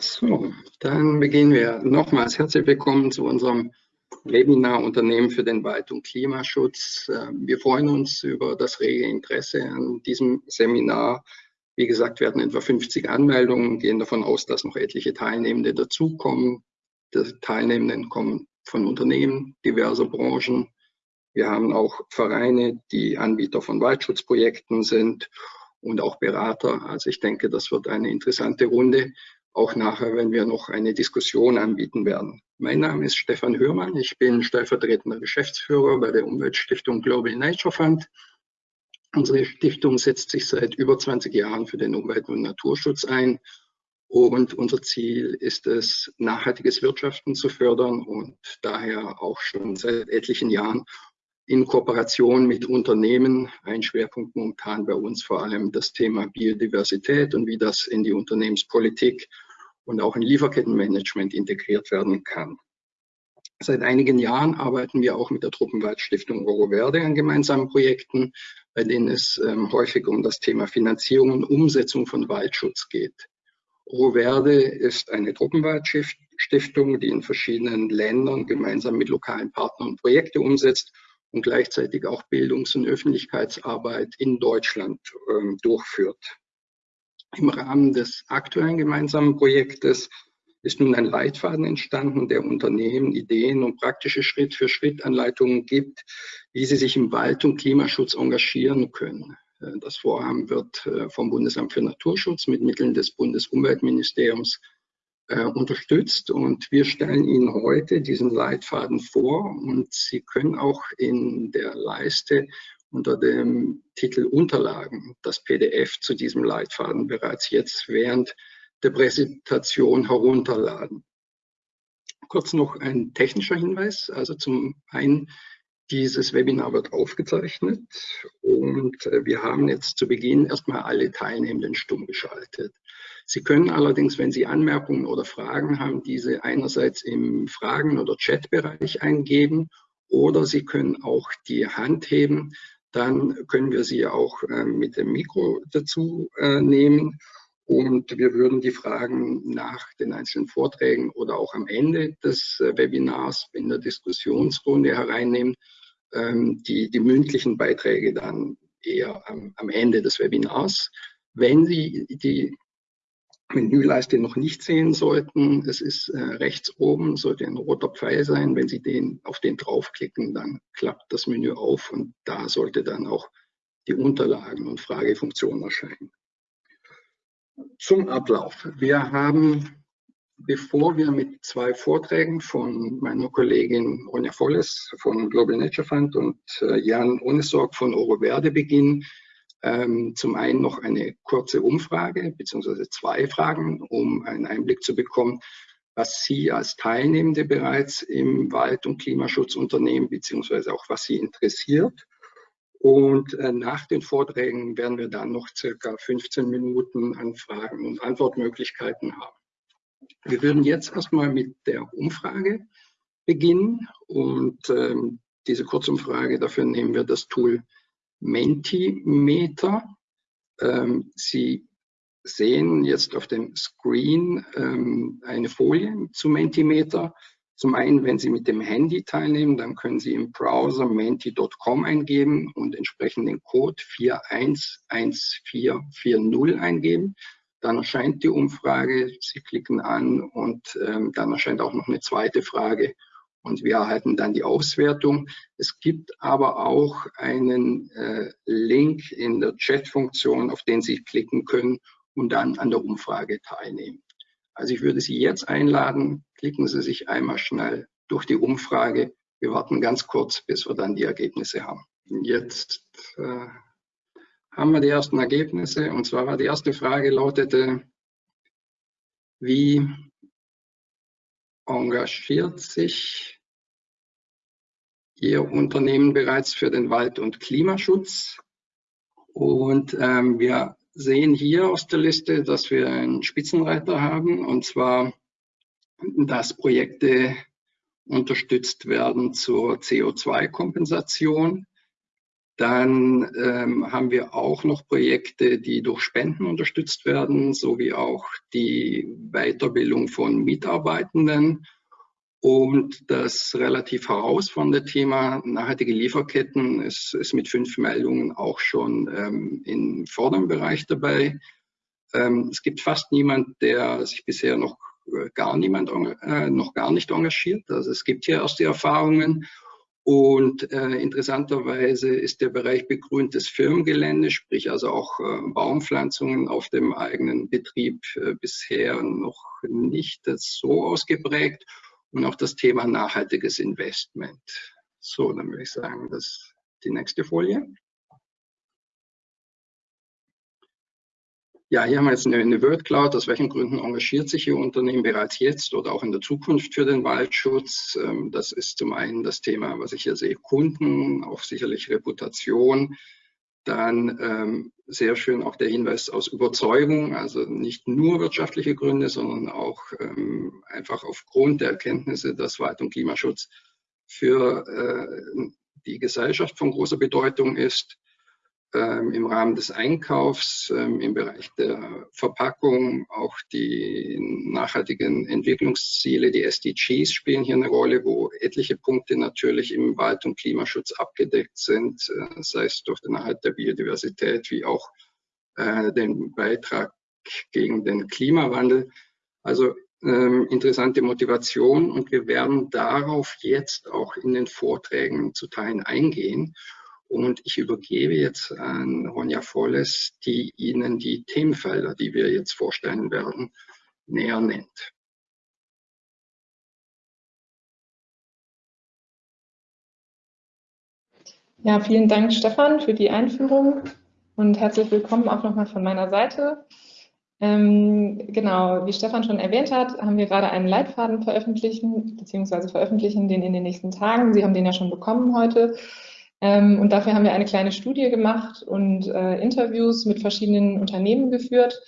So, dann beginnen wir. Nochmals herzlich willkommen zu unserem Webinar Unternehmen für den Wald- und Klimaschutz. Ähm, wir freuen uns über das rege Interesse an diesem Seminar. Wie gesagt, hatten etwa 50 Anmeldungen, gehen davon aus, dass noch etliche Teilnehmende dazukommen. Die Teilnehmenden kommen von Unternehmen diverser Branchen. Wir haben auch Vereine, die Anbieter von Waldschutzprojekten sind und auch Berater. Also ich denke, das wird eine interessante Runde, auch nachher, wenn wir noch eine Diskussion anbieten werden. Mein Name ist Stefan Hörmann. Ich bin stellvertretender Geschäftsführer bei der Umweltstiftung Global Nature Fund. Unsere Stiftung setzt sich seit über 20 Jahren für den Umwelt- und Naturschutz ein. Und unser Ziel ist es, nachhaltiges Wirtschaften zu fördern und daher auch schon seit etlichen Jahren in Kooperation mit Unternehmen. Ein Schwerpunkt momentan bei uns vor allem das Thema Biodiversität und wie das in die Unternehmenspolitik und auch in Lieferkettenmanagement integriert werden kann. Seit einigen Jahren arbeiten wir auch mit der Truppenwaldstiftung Oro Verde an gemeinsamen Projekten, bei denen es ähm, häufig um das Thema Finanzierung und Umsetzung von Waldschutz geht. Oro Verde ist eine Truppenwaldstiftung, die in verschiedenen Ländern gemeinsam mit lokalen Partnern Projekte umsetzt und gleichzeitig auch Bildungs- und Öffentlichkeitsarbeit in Deutschland ähm, durchführt. Im Rahmen des aktuellen gemeinsamen Projektes ist nun ein Leitfaden entstanden, der Unternehmen Ideen und praktische Schritt-für-Schritt-Anleitungen gibt, wie sie sich im Wald- und Klimaschutz engagieren können. Äh, das Vorhaben wird äh, vom Bundesamt für Naturschutz mit Mitteln des Bundesumweltministeriums äh, unterstützt und wir stellen Ihnen heute diesen Leitfaden vor und Sie können auch in der Leiste unter dem Titel Unterlagen das PDF zu diesem Leitfaden bereits jetzt während der Präsentation herunterladen. Kurz noch ein technischer Hinweis. Also zum einen, dieses Webinar wird aufgezeichnet und äh, wir haben jetzt zu Beginn erstmal alle Teilnehmenden stumm geschaltet. Sie können allerdings, wenn Sie Anmerkungen oder Fragen haben, diese einerseits im Fragen- oder Chatbereich eingeben oder Sie können auch die Hand heben dann können wir sie auch äh, mit dem Mikro dazu äh, nehmen und wir würden die Fragen nach den einzelnen Vorträgen oder auch am Ende des äh, Webinars in der Diskussionsrunde hereinnehmen. Ähm, die, die mündlichen Beiträge dann eher am, am Ende des Webinars. Wenn Sie die Menüleiste noch nicht sehen sollten, es ist äh, rechts oben, sollte ein roter Pfeil sein. Wenn Sie den, auf den draufklicken, dann klappt das Menü auf und da sollte dann auch die Unterlagen und Fragefunktion erscheinen. Zum Ablauf. Wir haben, bevor wir mit zwei Vorträgen von meiner Kollegin Ronja Volles von Global Nature Fund und äh, Jan Onesorg von Oro Verde beginnen, ähm, zum einen noch eine kurze Umfrage beziehungsweise zwei Fragen, um einen Einblick zu bekommen, was Sie als Teilnehmende bereits im Wald- und Klimaschutz unternehmen, beziehungsweise auch was Sie interessiert. Und äh, nach den Vorträgen werden wir dann noch circa 15 Minuten an Fragen und Antwortmöglichkeiten haben. Wir würden jetzt erstmal mit der Umfrage beginnen und ähm, diese Kurzumfrage, dafür nehmen wir das Tool Mentimeter. Ähm, Sie sehen jetzt auf dem Screen ähm, eine Folie zu Mentimeter. Zum einen, wenn Sie mit dem Handy teilnehmen, dann können Sie im Browser menti.com eingeben und entsprechend den Code 411440 eingeben. Dann erscheint die Umfrage, Sie klicken an und ähm, dann erscheint auch noch eine zweite Frage und wir erhalten dann die Auswertung. Es gibt aber auch einen äh, Link in der Chat-Funktion, auf den Sie klicken können und dann an der Umfrage teilnehmen. Also ich würde Sie jetzt einladen, klicken Sie sich einmal schnell durch die Umfrage. Wir warten ganz kurz, bis wir dann die Ergebnisse haben. Jetzt äh, haben wir die ersten Ergebnisse und zwar war die erste Frage lautete, wie engagiert sich Ihr Unternehmen bereits für den Wald- und Klimaschutz. Und ähm, wir sehen hier aus der Liste, dass wir einen Spitzenreiter haben, und zwar, dass Projekte unterstützt werden zur CO2-Kompensation. Dann ähm, haben wir auch noch Projekte, die durch Spenden unterstützt werden, sowie auch die Weiterbildung von Mitarbeitenden. Und das relativ herausfordernde Thema nachhaltige Lieferketten ist, ist mit fünf Meldungen auch schon ähm, im vorderen Bereich dabei. Ähm, es gibt fast niemand, der sich bisher noch äh, gar niemand äh, noch gar nicht engagiert. Also es gibt hier erste Erfahrungen und äh, interessanterweise ist der Bereich begrüntes Firmengelände, sprich also auch äh, Baumpflanzungen auf dem eigenen Betrieb äh, bisher noch nicht so ausgeprägt. Und auch das Thema nachhaltiges Investment. So, dann würde ich sagen, das ist die nächste Folie. Ja, hier haben wir jetzt eine, eine Word Cloud. Aus welchen Gründen engagiert sich Ihr Unternehmen bereits jetzt oder auch in der Zukunft für den Waldschutz? Ähm, das ist zum einen das Thema, was ich hier sehe, Kunden, auch sicherlich Reputation. Dann ähm, sehr schön auch der Hinweis aus Überzeugung, also nicht nur wirtschaftliche Gründe, sondern auch ähm, einfach aufgrund der Erkenntnisse, dass Wald- und Klimaschutz für äh, die Gesellschaft von großer Bedeutung ist im Rahmen des Einkaufs, ähm, im Bereich der Verpackung, auch die nachhaltigen Entwicklungsziele, die SDGs spielen hier eine Rolle, wo etliche Punkte natürlich im Wald- und Klimaschutz abgedeckt sind, äh, sei es durch den Erhalt der Biodiversität wie auch äh, den Beitrag gegen den Klimawandel. Also ähm, interessante Motivation und wir werden darauf jetzt auch in den Vorträgen zu Teilen eingehen. Und ich übergebe jetzt an Ronja Volles, die Ihnen die Themenfelder, die wir jetzt vorstellen werden, näher nennt. Ja, vielen Dank, Stefan, für die Einführung und herzlich willkommen auch nochmal von meiner Seite. Ähm, genau, wie Stefan schon erwähnt hat, haben wir gerade einen Leitfaden veröffentlichen, beziehungsweise veröffentlichen den in den nächsten Tagen. Sie haben den ja schon bekommen heute. Ähm, und dafür haben wir eine kleine Studie gemacht und äh, Interviews mit verschiedenen Unternehmen geführt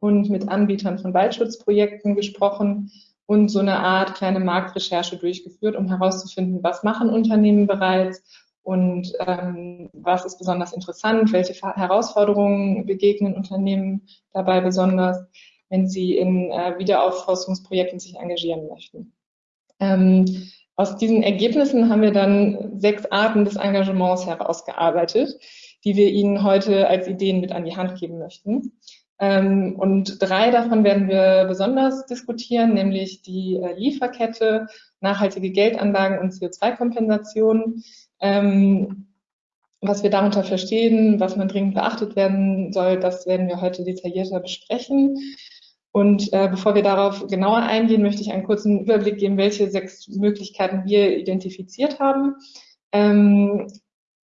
und mit Anbietern von Waldschutzprojekten gesprochen und so eine Art kleine Marktrecherche durchgeführt, um herauszufinden, was machen Unternehmen bereits und ähm, was ist besonders interessant, welche Herausforderungen begegnen Unternehmen dabei besonders, wenn sie in äh, Wiederaufforstungsprojekten sich engagieren möchten. Ähm, aus diesen Ergebnissen haben wir dann sechs Arten des Engagements herausgearbeitet, die wir Ihnen heute als Ideen mit an die Hand geben möchten. Ähm, und drei davon werden wir besonders diskutieren, nämlich die äh, Lieferkette, nachhaltige Geldanlagen und CO2-Kompensation. Ähm, was wir darunter verstehen, was man dringend beachtet werden soll, das werden wir heute detaillierter besprechen. Und äh, bevor wir darauf genauer eingehen, möchte ich einen kurzen Überblick geben, welche sechs Möglichkeiten wir identifiziert haben. Ähm,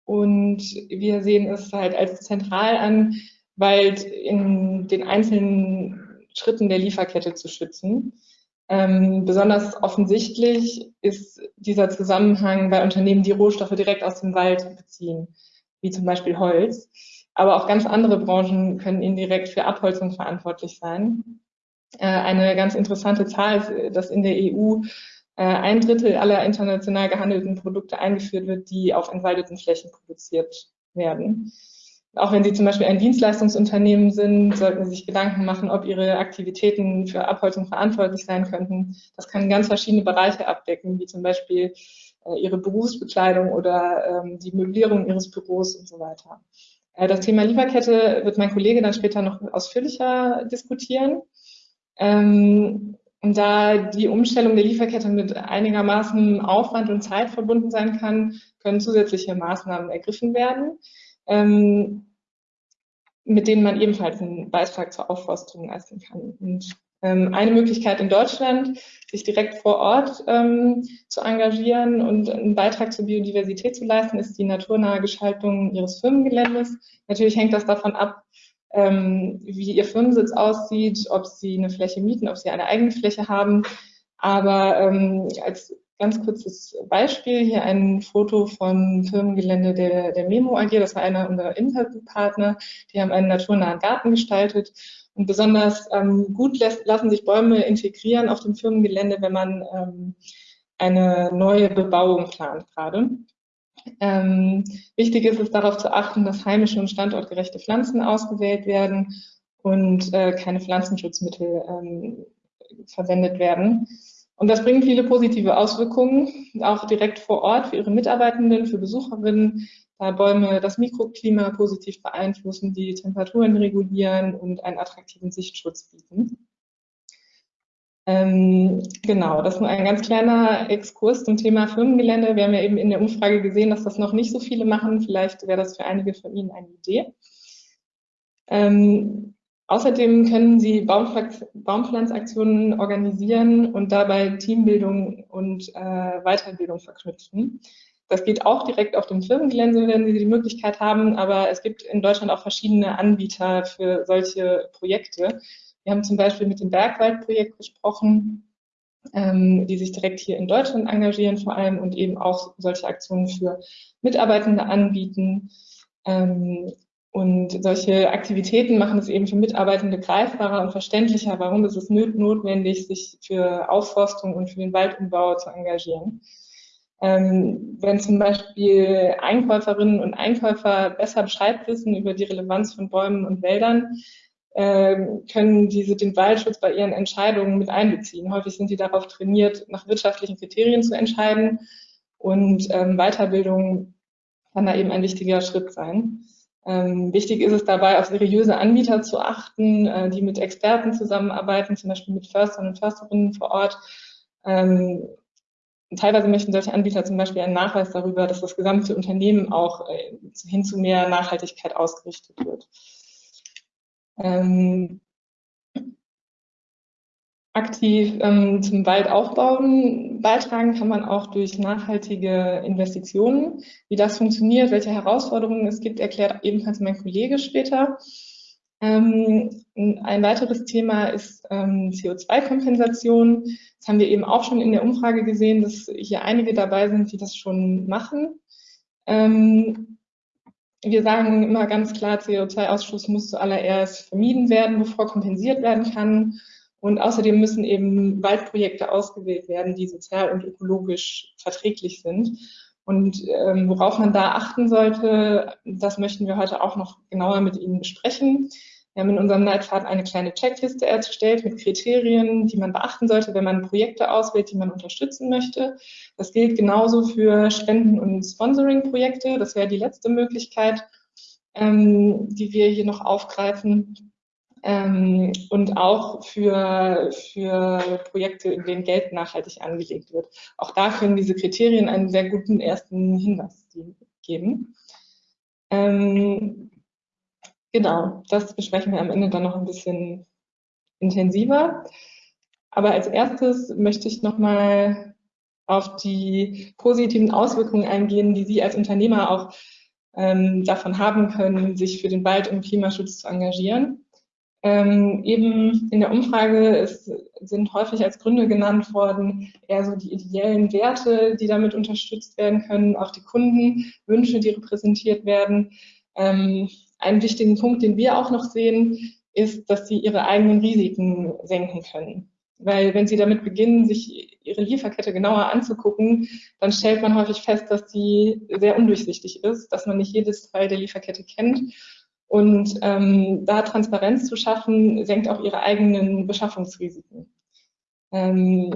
und wir sehen es halt als zentral an, Wald in den einzelnen Schritten der Lieferkette zu schützen. Ähm, besonders offensichtlich ist dieser Zusammenhang bei Unternehmen, die Rohstoffe direkt aus dem Wald beziehen, wie zum Beispiel Holz. Aber auch ganz andere Branchen können indirekt für Abholzung verantwortlich sein. Äh, eine ganz interessante Zahl ist, dass in der EU äh, ein Drittel aller international gehandelten Produkte eingeführt wird, die auf entwaldeten Flächen produziert werden. Auch wenn Sie zum Beispiel ein Dienstleistungsunternehmen sind, sollten Sie sich Gedanken machen, ob Ihre Aktivitäten für Abholzung verantwortlich sein könnten. Das kann ganz verschiedene Bereiche abdecken, wie zum Beispiel äh, Ihre Berufsbekleidung oder ähm, die Möblierung Ihres Büros und so weiter. das Thema Lieferkette wird mein Kollege dann später noch ausführlicher diskutieren. Ähm, und da die Umstellung der Lieferkette mit einigermaßen Aufwand und Zeit verbunden sein kann, können zusätzliche Maßnahmen ergriffen werden, ähm, mit denen man ebenfalls einen Beitrag zur Aufforstung leisten kann. Und ähm, eine Möglichkeit in Deutschland, sich direkt vor Ort ähm, zu engagieren und einen Beitrag zur Biodiversität zu leisten, ist die naturnahe Gestaltung ihres Firmengeländes. Natürlich hängt das davon ab, ähm, wie ihr Firmensitz aussieht, ob sie eine Fläche mieten, ob sie eine eigene Fläche haben. Aber ähm, als ganz kurzes Beispiel hier ein Foto vom Firmengelände der, der Memo AG. Das war einer unserer Interviewpartner. Die haben einen naturnahen Garten gestaltet. Und besonders ähm, gut lässt, lassen sich Bäume integrieren auf dem Firmengelände, wenn man ähm, eine neue Bebauung plant gerade. Ähm, wichtig ist es darauf zu achten, dass heimische und standortgerechte Pflanzen ausgewählt werden und äh, keine Pflanzenschutzmittel ähm, verwendet werden. Und das bringt viele positive Auswirkungen, auch direkt vor Ort für ihre Mitarbeitenden, für Besucherinnen, da Bäume das Mikroklima positiv beeinflussen, die Temperaturen regulieren und einen attraktiven Sichtschutz bieten. Ähm, genau, das ist nur ein ganz kleiner Exkurs zum Thema Firmengelände. Wir haben ja eben in der Umfrage gesehen, dass das noch nicht so viele machen. Vielleicht wäre das für einige von Ihnen eine Idee. Ähm, außerdem können Sie Baumpflanzaktionen organisieren und dabei Teambildung und äh, Weiterbildung verknüpfen. Das geht auch direkt auf dem Firmengelände, wenn Sie die Möglichkeit haben, aber es gibt in Deutschland auch verschiedene Anbieter für solche Projekte. Wir haben zum Beispiel mit dem Bergwaldprojekt gesprochen, ähm, die sich direkt hier in Deutschland engagieren vor allem und eben auch solche Aktionen für Mitarbeitende anbieten. Ähm, und solche Aktivitäten machen es eben für Mitarbeitende greifbarer und verständlicher, warum ist es notwendig, sich für Aufforstung und für den Waldumbau zu engagieren. Ähm, wenn zum Beispiel Einkäuferinnen und Einkäufer besser Bescheid wissen über die Relevanz von Bäumen und Wäldern, können diese den Waldschutz bei ihren Entscheidungen mit einbeziehen. Häufig sind sie darauf trainiert, nach wirtschaftlichen Kriterien zu entscheiden und ähm, Weiterbildung kann da eben ein wichtiger Schritt sein. Ähm, wichtig ist es dabei, auf seriöse Anbieter zu achten, äh, die mit Experten zusammenarbeiten, zum Beispiel mit Förstern und Försterinnen vor Ort. Ähm, teilweise möchten solche Anbieter zum Beispiel einen Nachweis darüber, dass das gesamte Unternehmen auch äh, hin zu mehr Nachhaltigkeit ausgerichtet wird. Ähm, aktiv ähm, zum Waldaufbauen beitragen kann man auch durch nachhaltige Investitionen. Wie das funktioniert, welche Herausforderungen es gibt, erklärt ebenfalls mein Kollege später. Ähm, ein weiteres Thema ist ähm, CO2-Kompensation. Das haben wir eben auch schon in der Umfrage gesehen, dass hier einige dabei sind, die das schon machen. Ähm, wir sagen immer ganz klar, CO2-Ausstoß muss zuallererst vermieden werden, bevor kompensiert werden kann. Und außerdem müssen eben Waldprojekte ausgewählt werden, die sozial und ökologisch verträglich sind. Und ähm, worauf man da achten sollte, das möchten wir heute auch noch genauer mit Ihnen besprechen. Wir haben in unserem Leitfaden eine kleine Checkliste erstellt mit Kriterien, die man beachten sollte, wenn man Projekte auswählt, die man unterstützen möchte. Das gilt genauso für Spenden- und Sponsoring-Projekte. Das wäre die letzte Möglichkeit, ähm, die wir hier noch aufgreifen. Ähm, und auch für, für Projekte, in denen Geld nachhaltig angelegt wird. Auch da können diese Kriterien einen sehr guten ersten Hinweis geben. Ähm, Genau, das besprechen wir am Ende dann noch ein bisschen intensiver. Aber als erstes möchte ich nochmal auf die positiven Auswirkungen eingehen, die Sie als Unternehmer auch ähm, davon haben können, sich für den Wald- und Klimaschutz zu engagieren. Ähm, eben in der Umfrage ist, sind häufig als Gründe genannt worden, eher so die ideellen Werte, die damit unterstützt werden können, auch die Kundenwünsche, die repräsentiert werden. Ähm, einen wichtigen Punkt, den wir auch noch sehen, ist, dass sie ihre eigenen Risiken senken können. Weil wenn sie damit beginnen, sich ihre Lieferkette genauer anzugucken, dann stellt man häufig fest, dass sie sehr undurchsichtig ist, dass man nicht jedes Teil der Lieferkette kennt. Und ähm, da Transparenz zu schaffen, senkt auch ihre eigenen Beschaffungsrisiken. Ähm,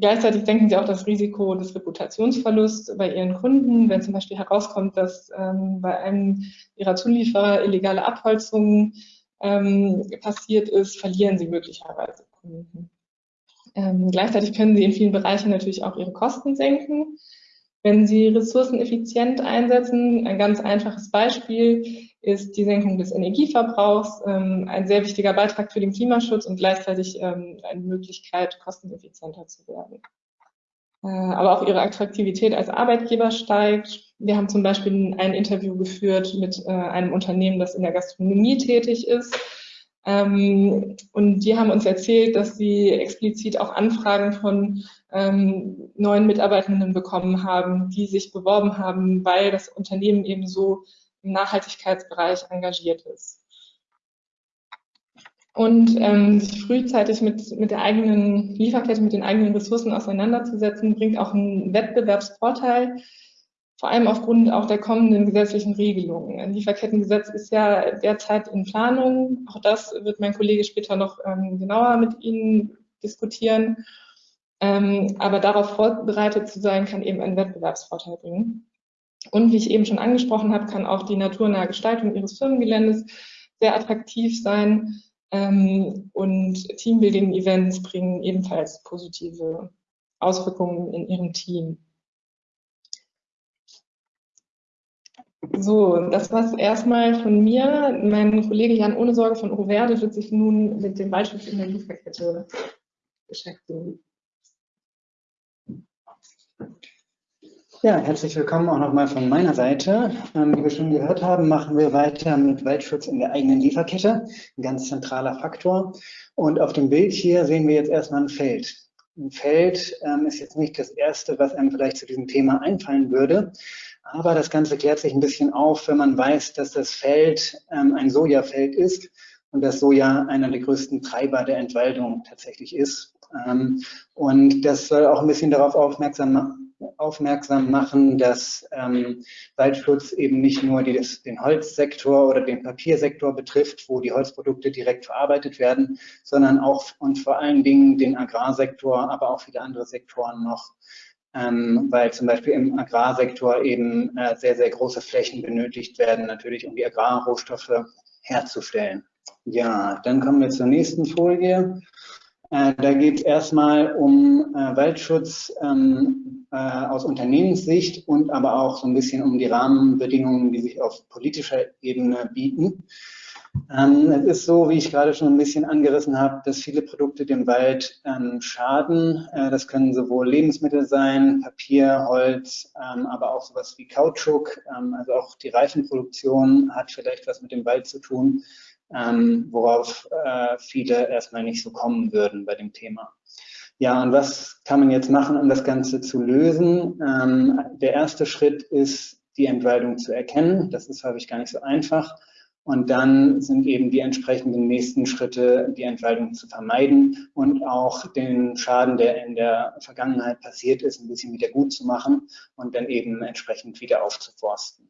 Gleichzeitig denken sie auch das Risiko des Reputationsverlusts bei ihren Kunden, wenn zum Beispiel herauskommt, dass ähm, bei einem ihrer Zulieferer illegale Abholzung ähm, passiert ist, verlieren sie möglicherweise Kunden. Ähm, gleichzeitig können sie in vielen Bereichen natürlich auch ihre Kosten senken. Wenn Sie Ressourcen effizient einsetzen, ein ganz einfaches Beispiel ist die Senkung des Energieverbrauchs, ähm, ein sehr wichtiger Beitrag für den Klimaschutz und gleichzeitig ähm, eine Möglichkeit, kosteneffizienter zu werden. Äh, aber auch ihre Attraktivität als Arbeitgeber steigt. Wir haben zum Beispiel ein Interview geführt mit äh, einem Unternehmen, das in der Gastronomie tätig ist ähm, und die haben uns erzählt, dass sie explizit auch Anfragen von ähm, neuen Mitarbeitenden bekommen haben, die sich beworben haben, weil das Unternehmen eben so im Nachhaltigkeitsbereich engagiert ist. Und ähm, sich frühzeitig mit, mit der eigenen Lieferkette, mit den eigenen Ressourcen auseinanderzusetzen, bringt auch einen Wettbewerbsvorteil. Vor allem aufgrund auch der kommenden gesetzlichen Regelungen. Ein Lieferkettengesetz ist ja derzeit in Planung. Auch das wird mein Kollege später noch ähm, genauer mit Ihnen diskutieren. Ähm, aber darauf vorbereitet zu sein, kann eben einen Wettbewerbsvorteil bringen. Und wie ich eben schon angesprochen habe, kann auch die naturnahe Gestaltung Ihres Firmengeländes sehr attraktiv sein. Ähm, und Teambuilding-Events bringen ebenfalls positive Auswirkungen in Ihrem Team. So, das war es erstmal von mir. Mein Kollege Jan Ohne Sorge von Overde wird sich nun mit dem Waldschutz in der Lieferkette beschäftigen. Ja, herzlich willkommen auch nochmal von meiner Seite. Ähm, wie wir schon gehört haben, machen wir weiter mit Waldschutz in der eigenen Lieferkette, ein ganz zentraler Faktor. Und auf dem Bild hier sehen wir jetzt erstmal ein Feld. Ein Feld ähm, ist jetzt nicht das Erste, was einem vielleicht zu diesem Thema einfallen würde. Aber das Ganze klärt sich ein bisschen auf, wenn man weiß, dass das Feld ähm, ein Sojafeld ist und das Soja einer der größten Treiber der Entwaldung tatsächlich ist. Ähm, und das soll auch ein bisschen darauf aufmerksam machen, aufmerksam machen, dass ähm, Waldschutz eben nicht nur die, das, den Holzsektor oder den Papiersektor betrifft, wo die Holzprodukte direkt verarbeitet werden, sondern auch und vor allen Dingen den Agrarsektor, aber auch viele andere Sektoren noch, ähm, weil zum Beispiel im Agrarsektor eben äh, sehr, sehr große Flächen benötigt werden, natürlich um die Agrarrohstoffe herzustellen. Ja, dann kommen wir zur nächsten Folie. Äh, da geht es erstmal um äh, Waldschutz ähm, äh, aus Unternehmenssicht und aber auch so ein bisschen um die Rahmenbedingungen, die sich auf politischer Ebene bieten. Ähm, es ist so, wie ich gerade schon ein bisschen angerissen habe, dass viele Produkte dem Wald ähm, schaden. Äh, das können sowohl Lebensmittel sein, Papier, Holz, ähm, aber auch sowas wie Kautschuk. Ähm, also auch die Reifenproduktion hat vielleicht was mit dem Wald zu tun ähm, worauf äh, viele erstmal nicht so kommen würden bei dem Thema. Ja, und was kann man jetzt machen, um das Ganze zu lösen? Ähm, der erste Schritt ist, die Entwaldung zu erkennen. Das ist häufig gar nicht so einfach. Und dann sind eben die entsprechenden nächsten Schritte, die Entwaldung zu vermeiden und auch den Schaden, der in der Vergangenheit passiert ist, ein bisschen wieder gut zu machen und dann eben entsprechend wieder aufzuforsten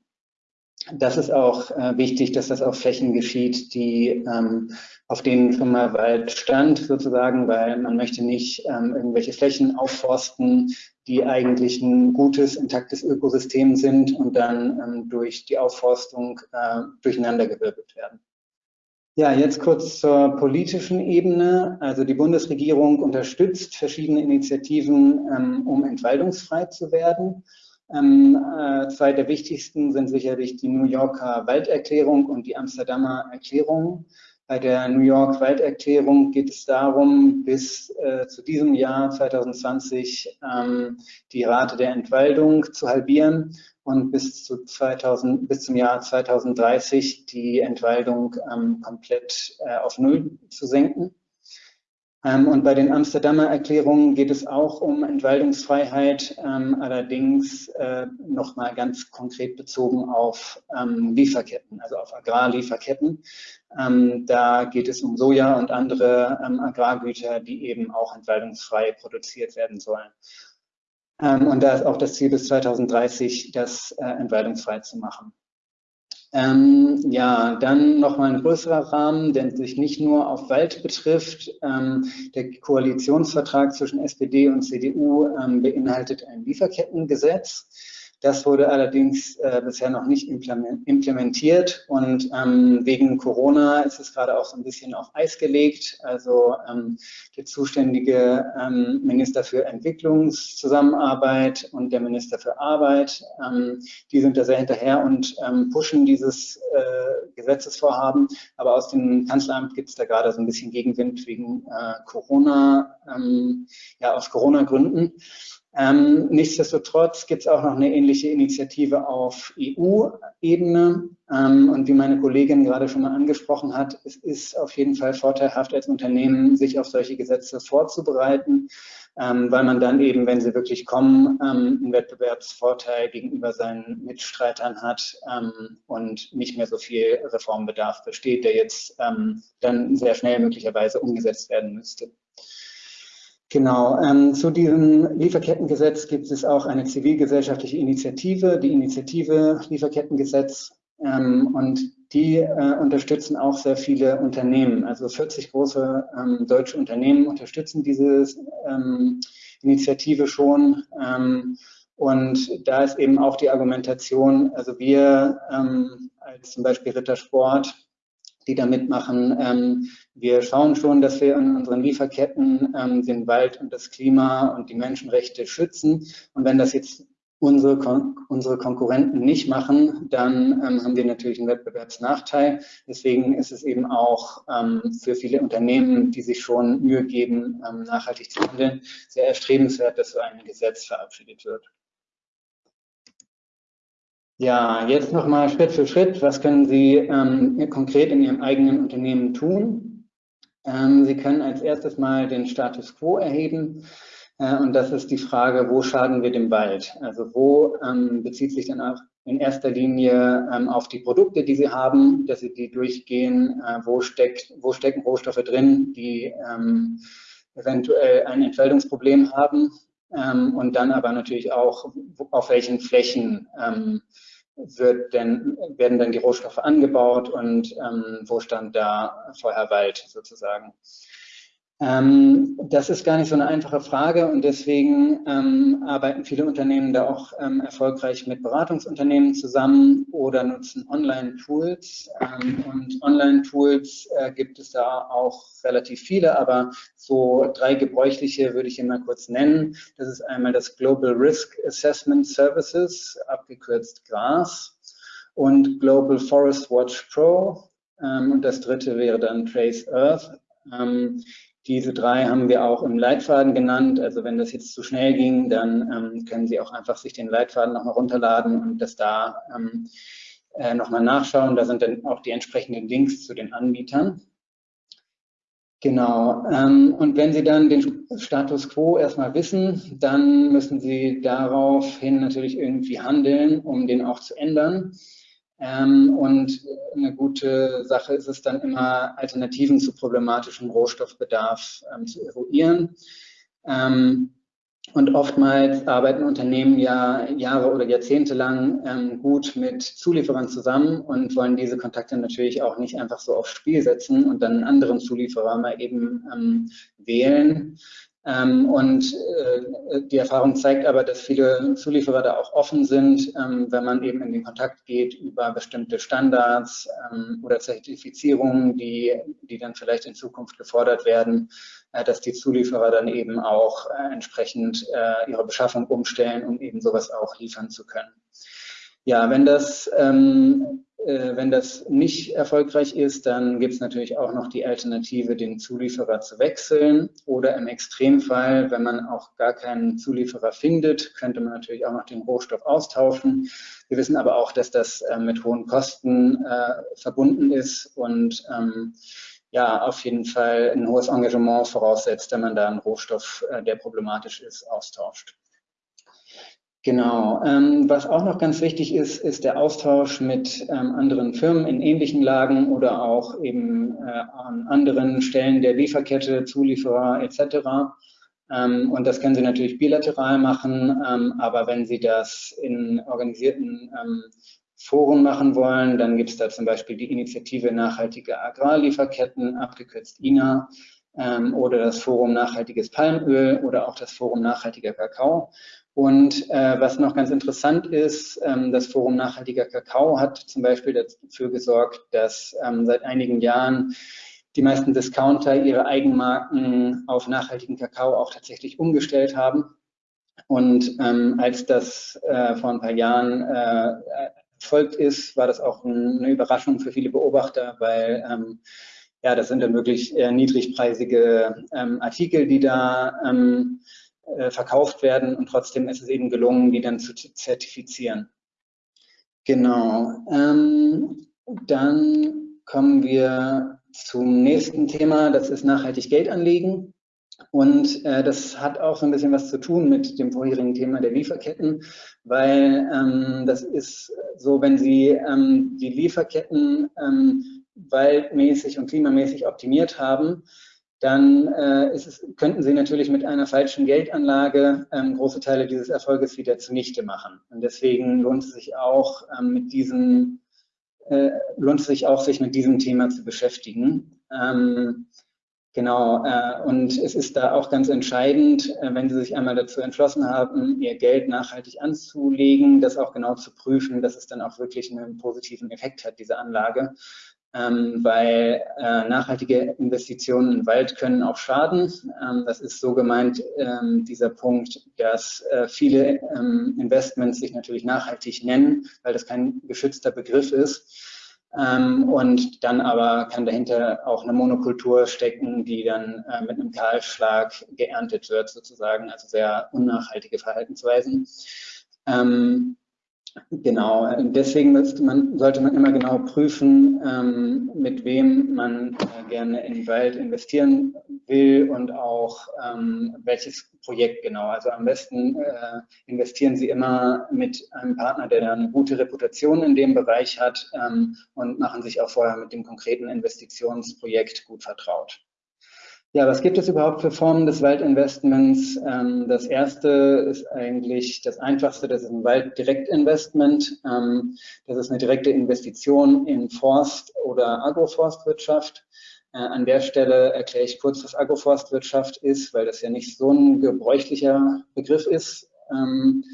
das ist auch äh, wichtig, dass das auf Flächen geschieht, die ähm, auf denen schon mal Wald stand, sozusagen, weil man möchte nicht ähm, irgendwelche Flächen aufforsten, die eigentlich ein gutes, intaktes Ökosystem sind und dann ähm, durch die Aufforstung äh, durcheinandergewirbelt werden. Ja, jetzt kurz zur politischen Ebene. Also die Bundesregierung unterstützt verschiedene Initiativen, ähm, um entwaldungsfrei zu werden. Ähm, äh, zwei der wichtigsten sind sicherlich die New Yorker Walderklärung und die Amsterdamer Erklärung. Bei der New York Walderklärung geht es darum, bis äh, zu diesem Jahr 2020 ähm, die Rate der Entwaldung zu halbieren und bis, zu 2000, bis zum Jahr 2030 die Entwaldung ähm, komplett äh, auf Null zu senken. Ähm, und bei den Amsterdamer Erklärungen geht es auch um Entwaldungsfreiheit, ähm, allerdings äh, nochmal ganz konkret bezogen auf ähm, Lieferketten, also auf Agrarlieferketten. Da geht es um Soja und andere Agrargüter, die eben auch entwaldungsfrei produziert werden sollen. Und da ist auch das Ziel bis 2030, das äh, entwaldungsfrei zu machen. Ähm, ja, dann nochmal ein größerer Rahmen, der sich nicht nur auf Wald betrifft. Ähm, der Koalitionsvertrag zwischen SPD und CDU ähm, beinhaltet ein Lieferkettengesetz. Das wurde allerdings äh, bisher noch nicht implementiert und ähm, wegen Corona ist es gerade auch so ein bisschen auf Eis gelegt. Also ähm, der zuständige ähm, Minister für Entwicklungszusammenarbeit und der Minister für Arbeit, ähm, die sind da sehr hinterher und ähm, pushen dieses äh, Gesetzesvorhaben. Aber aus dem Kanzleramt gibt es da gerade so ein bisschen Gegenwind wegen äh, Corona, ähm, ja aus Corona-Gründen. Ähm, nichtsdestotrotz gibt es auch noch eine ähnliche Initiative auf EU-Ebene. Ähm, und wie meine Kollegin gerade schon mal angesprochen hat, es ist auf jeden Fall vorteilhaft als Unternehmen, sich auf solche Gesetze vorzubereiten, ähm, weil man dann eben, wenn sie wirklich kommen, ähm, einen Wettbewerbsvorteil gegenüber seinen Mitstreitern hat ähm, und nicht mehr so viel Reformbedarf besteht, der jetzt ähm, dann sehr schnell möglicherweise umgesetzt werden müsste. Genau, ähm, zu diesem Lieferkettengesetz gibt es auch eine zivilgesellschaftliche Initiative, die Initiative Lieferkettengesetz, ähm, und die äh, unterstützen auch sehr viele Unternehmen. Also 40 große ähm, deutsche Unternehmen unterstützen diese ähm, Initiative schon. Ähm, und da ist eben auch die Argumentation, also wir ähm, als zum Beispiel Rittersport die da mitmachen. Ähm, wir schauen schon, dass wir in unseren Lieferketten ähm, den Wald und das Klima und die Menschenrechte schützen. Und wenn das jetzt unsere, Kon unsere Konkurrenten nicht machen, dann ähm, haben wir natürlich einen Wettbewerbsnachteil. Deswegen ist es eben auch ähm, für viele Unternehmen, die sich schon Mühe geben, ähm, nachhaltig zu handeln, sehr erstrebenswert, dass so ein Gesetz verabschiedet wird. Ja, jetzt nochmal Schritt für Schritt. Was können Sie ähm, konkret in Ihrem eigenen Unternehmen tun? Ähm, Sie können als erstes mal den Status quo erheben. Äh, und das ist die Frage, wo schaden wir dem Wald? Also wo ähm, bezieht sich dann auch in erster Linie ähm, auf die Produkte, die Sie haben, dass Sie die durchgehen? Äh, wo, steckt, wo stecken Rohstoffe drin, die ähm, eventuell ein Entfaltungsproblem haben? Ähm, und dann aber natürlich auch, auf welchen Flächen wird denn, werden dann die Rohstoffe angebaut und ähm, wo stand da vorher Wald sozusagen. Ähm, das ist gar nicht so eine einfache Frage und deswegen ähm, arbeiten viele Unternehmen da auch ähm, erfolgreich mit Beratungsunternehmen zusammen oder nutzen Online-Tools. Ähm, und Online-Tools äh, gibt es da auch relativ viele, aber so drei gebräuchliche würde ich hier mal kurz nennen. Das ist einmal das Global Risk Assessment Services, abgekürzt GRAS, und Global Forest Watch Pro. Ähm, und das dritte wäre dann Trace Earth. Ähm, diese drei haben wir auch im Leitfaden genannt. Also wenn das jetzt zu schnell ging, dann ähm, können Sie auch einfach sich den Leitfaden nochmal runterladen und das da ähm, äh, nochmal nachschauen. Da sind dann auch die entsprechenden Links zu den Anbietern. Genau. Ähm, und wenn Sie dann den Status quo erstmal wissen, dann müssen Sie daraufhin natürlich irgendwie handeln, um den auch zu ändern. Ähm, und eine gute Sache ist es dann immer, Alternativen zu problematischem Rohstoffbedarf ähm, zu eruieren. Ähm, und oftmals arbeiten Unternehmen ja Jahre oder Jahrzehnte lang ähm, gut mit Zulieferern zusammen und wollen diese Kontakte natürlich auch nicht einfach so aufs Spiel setzen und dann einen anderen Zulieferer mal eben ähm, wählen, und äh, die Erfahrung zeigt aber, dass viele Zulieferer da auch offen sind, ähm, wenn man eben in den Kontakt geht über bestimmte Standards ähm, oder Zertifizierungen, die, die dann vielleicht in Zukunft gefordert werden, äh, dass die Zulieferer dann eben auch äh, entsprechend äh, ihre Beschaffung umstellen, um eben sowas auch liefern zu können. Ja, wenn das ähm, äh, wenn das nicht erfolgreich ist, dann gibt es natürlich auch noch die Alternative, den Zulieferer zu wechseln. Oder im Extremfall, wenn man auch gar keinen Zulieferer findet, könnte man natürlich auch noch den Rohstoff austauschen. Wir wissen aber auch, dass das äh, mit hohen Kosten äh, verbunden ist und ähm, ja, auf jeden Fall ein hohes Engagement voraussetzt, wenn man da einen Rohstoff, äh, der problematisch ist, austauscht. Genau. Ähm, was auch noch ganz wichtig ist, ist der Austausch mit ähm, anderen Firmen in ähnlichen Lagen oder auch eben äh, an anderen Stellen der Lieferkette, Zulieferer etc. Ähm, und das können Sie natürlich bilateral machen, ähm, aber wenn Sie das in organisierten ähm, Foren machen wollen, dann gibt es da zum Beispiel die Initiative Nachhaltige Agrarlieferketten, abgekürzt INA, ähm, oder das Forum Nachhaltiges Palmöl oder auch das Forum Nachhaltiger Kakao. Und äh, was noch ganz interessant ist, ähm, das Forum Nachhaltiger Kakao hat zum Beispiel dafür gesorgt, dass ähm, seit einigen Jahren die meisten Discounter ihre Eigenmarken auf nachhaltigen Kakao auch tatsächlich umgestellt haben. Und ähm, als das äh, vor ein paar Jahren äh, erfolgt ist, war das auch eine Überraschung für viele Beobachter, weil ähm, ja, das sind dann wirklich äh, niedrigpreisige ähm, Artikel, die da ähm, äh, verkauft werden und trotzdem ist es eben gelungen, die dann zu zertifizieren. Genau. Ähm, dann kommen wir zum nächsten Thema, das ist nachhaltig Geld anlegen. Und äh, das hat auch so ein bisschen was zu tun mit dem vorherigen Thema der Lieferketten, weil ähm, das ist so, wenn Sie ähm, die Lieferketten ähm, waldmäßig und klimamäßig optimiert haben, dann äh, es, könnten Sie natürlich mit einer falschen Geldanlage ähm, große Teile dieses Erfolges wieder zunichte machen. Und deswegen lohnt es sich auch ähm, mit diesem äh, lohnt es sich auch, sich mit diesem Thema zu beschäftigen. Ähm, genau, äh, und es ist da auch ganz entscheidend, äh, wenn Sie sich einmal dazu entschlossen haben, Ihr Geld nachhaltig anzulegen, das auch genau zu prüfen, dass es dann auch wirklich einen positiven Effekt hat, diese Anlage ähm, weil äh, nachhaltige Investitionen in Wald können auch schaden. Ähm, das ist so gemeint, ähm, dieser Punkt, dass äh, viele ähm, Investments sich natürlich nachhaltig nennen, weil das kein geschützter Begriff ist. Ähm, und dann aber kann dahinter auch eine Monokultur stecken, die dann äh, mit einem Kahlschlag geerntet wird sozusagen, also sehr unnachhaltige Verhaltensweisen. Ähm, Genau, deswegen man, sollte man immer genau prüfen, ähm, mit wem man äh, gerne in den Wald investieren will und auch ähm, welches Projekt genau. Also am besten äh, investieren Sie immer mit einem Partner, der eine gute Reputation in dem Bereich hat ähm, und machen sich auch vorher mit dem konkreten Investitionsprojekt gut vertraut. Ja, was gibt es überhaupt für Formen des Waldinvestments? Ähm, das erste ist eigentlich das einfachste, das ist ein Walddirektinvestment. Ähm, das ist eine direkte Investition in Forst- oder Agroforstwirtschaft. Äh, an der Stelle erkläre ich kurz, was Agroforstwirtschaft ist, weil das ja nicht so ein gebräuchlicher Begriff ist. Ähm,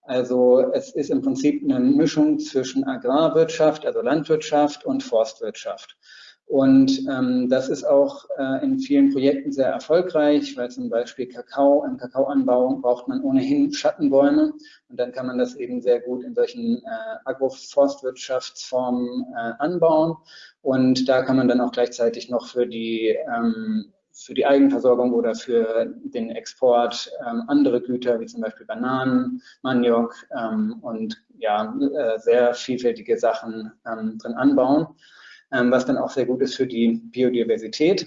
also es ist im Prinzip eine Mischung zwischen Agrarwirtschaft, also Landwirtschaft und Forstwirtschaft. Und ähm, das ist auch äh, in vielen Projekten sehr erfolgreich, weil zum Beispiel Kakao, im Kakaoanbau braucht man ohnehin Schattenbäume. Und dann kann man das eben sehr gut in solchen äh, Agroforstwirtschaftsformen äh, anbauen. Und da kann man dann auch gleichzeitig noch für die ähm, für die Eigenversorgung oder für den Export ähm, andere Güter wie zum Beispiel Bananen, Maniok ähm, und ja äh, sehr vielfältige Sachen ähm, drin anbauen was dann auch sehr gut ist für die Biodiversität.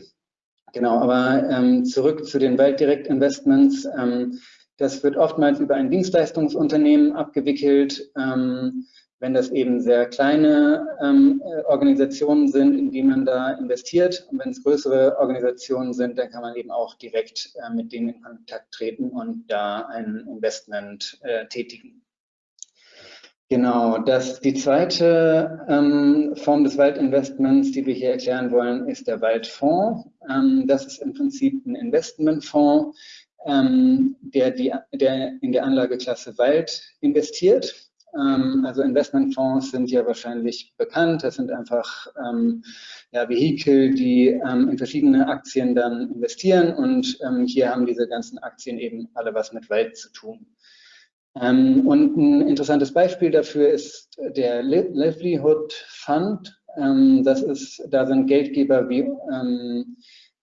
Genau, aber ähm, zurück zu den Walddirektinvestments. Ähm, das wird oftmals über ein Dienstleistungsunternehmen abgewickelt. Ähm, wenn das eben sehr kleine ähm, Organisationen sind, in die man da investiert. Und wenn es größere Organisationen sind, dann kann man eben auch direkt äh, mit denen in Kontakt treten und da ein Investment äh, tätigen. Genau, das, die zweite ähm, Form des Waldinvestments, die wir hier erklären wollen, ist der Waldfonds. Ähm, das ist im Prinzip ein Investmentfonds, ähm, der, die, der in der Anlageklasse Wald investiert. Ähm, also Investmentfonds sind ja wahrscheinlich bekannt. Das sind einfach ähm, ja, Vehikel, die ähm, in verschiedene Aktien dann investieren. Und hier haben diese ganzen Aktien eben alle was mit Wald zu tun. Ähm, und ein interessantes Beispiel dafür ist der Livelihood Fund. Ähm, das ist, da sind Geldgeber wie ähm,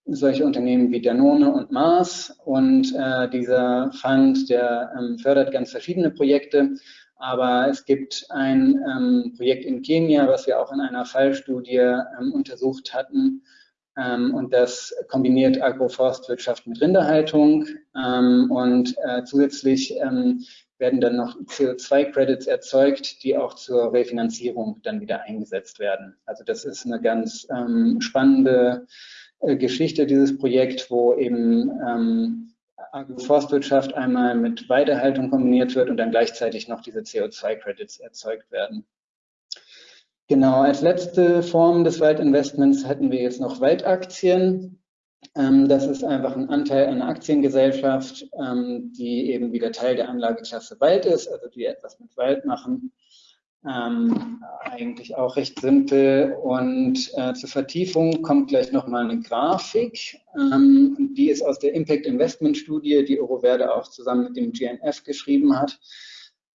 solche Unternehmen wie Danone und Mars. Und äh, dieser Fund, der ähm, fördert ganz verschiedene Projekte. Aber es gibt ein ähm, Projekt in Kenia, was wir auch in einer Fallstudie ähm, untersucht hatten, und das kombiniert Agroforstwirtschaft mit Rinderhaltung. und äh, zusätzlich werden dann noch CO2-Credits erzeugt, die auch zur Refinanzierung dann wieder eingesetzt werden. Also das ist eine ganz ähm, spannende äh, Geschichte, dieses Projekt, wo eben ähm, Forstwirtschaft einmal mit Weidehaltung kombiniert wird und dann gleichzeitig noch diese CO2-Credits erzeugt werden. Genau, als letzte Form des Waldinvestments hätten wir jetzt noch Waldaktien. Ähm, das ist einfach ein Anteil einer Aktiengesellschaft, ähm, die eben wieder Teil der Anlageklasse Wald ist, also die etwas mit Wald machen. Ähm, eigentlich auch recht simpel. Und äh, zur Vertiefung kommt gleich nochmal eine Grafik. Ähm, die ist aus der Impact Investment Studie, die Euroverde auch zusammen mit dem GNF geschrieben hat.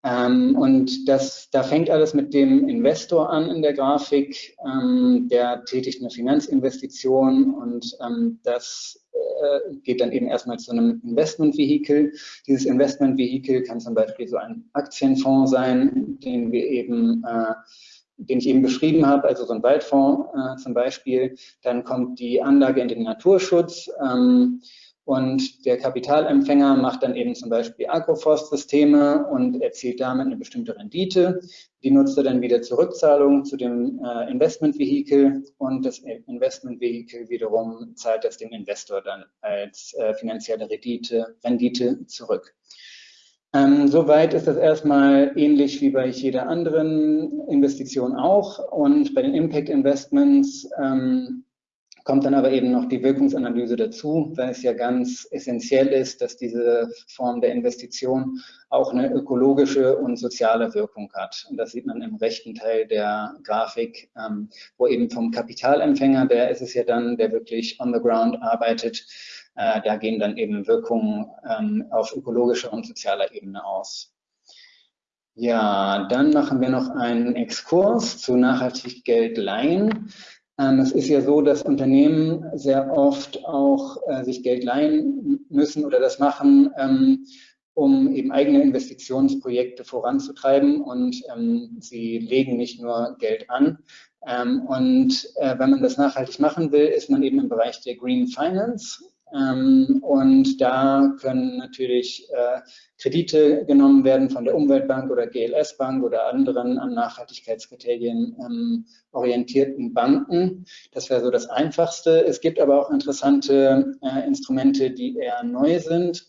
Ähm, und das, da fängt alles mit dem Investor an in der Grafik. Ähm, der tätigt eine Finanzinvestition und ähm, das äh, geht dann eben erstmal zu einem Investmentvehikel. Dieses Investmentvehikel kann zum Beispiel so ein Aktienfonds sein, den wir eben äh, den ich eben beschrieben habe, also so ein Waldfonds äh, zum Beispiel. Dann kommt die Anlage in den Naturschutz. Ähm, Und der Kapitalempfänger macht dann eben zum Beispiel Agroforstsysteme und erzielt damit eine bestimmte Rendite. Die nutzt er dann wieder zur Rückzahlung zu dem äh, Investmentvehikel und das Investmentvehikel wiederum zahlt das dem Investor dann als äh, finanzielle Rendite, Rendite zurück. Ähm, soweit ist das erstmal ähnlich wie bei jeder anderen Investition auch. Und bei den Impact Investments ähm, kommt dann aber eben noch die Wirkungsanalyse dazu, weil es ja ganz essentiell ist, dass diese Form der Investition auch eine ökologische und soziale Wirkung hat. Und das sieht man im rechten Teil der Grafik, ähm, wo eben vom Kapitalempfänger, der ist es ja dann, der wirklich on the ground arbeitet, äh, da gehen dann eben Wirkungen ähm, auf ökologischer und sozialer Ebene aus. Ja, dann machen wir noch einen Exkurs zu nachhaltig Geld leihen. Ähm, es ist ja so, dass Unternehmen sehr oft auch äh, sich Geld leihen müssen oder das machen, ähm, um eben eigene Investitionsprojekte voranzutreiben und ähm, sie legen nicht nur Geld an. Und äh, wenn man das nachhaltig machen will, ist man eben im Bereich der Green Finance. Ähm, und da können natürlich äh, Kredite genommen werden von der Umweltbank oder GLS Bank oder anderen an Nachhaltigkeitskriterien ähm, orientierten Banken. Das wäre so das Einfachste. Es gibt aber auch interessante äh, Instrumente, die eher neu sind.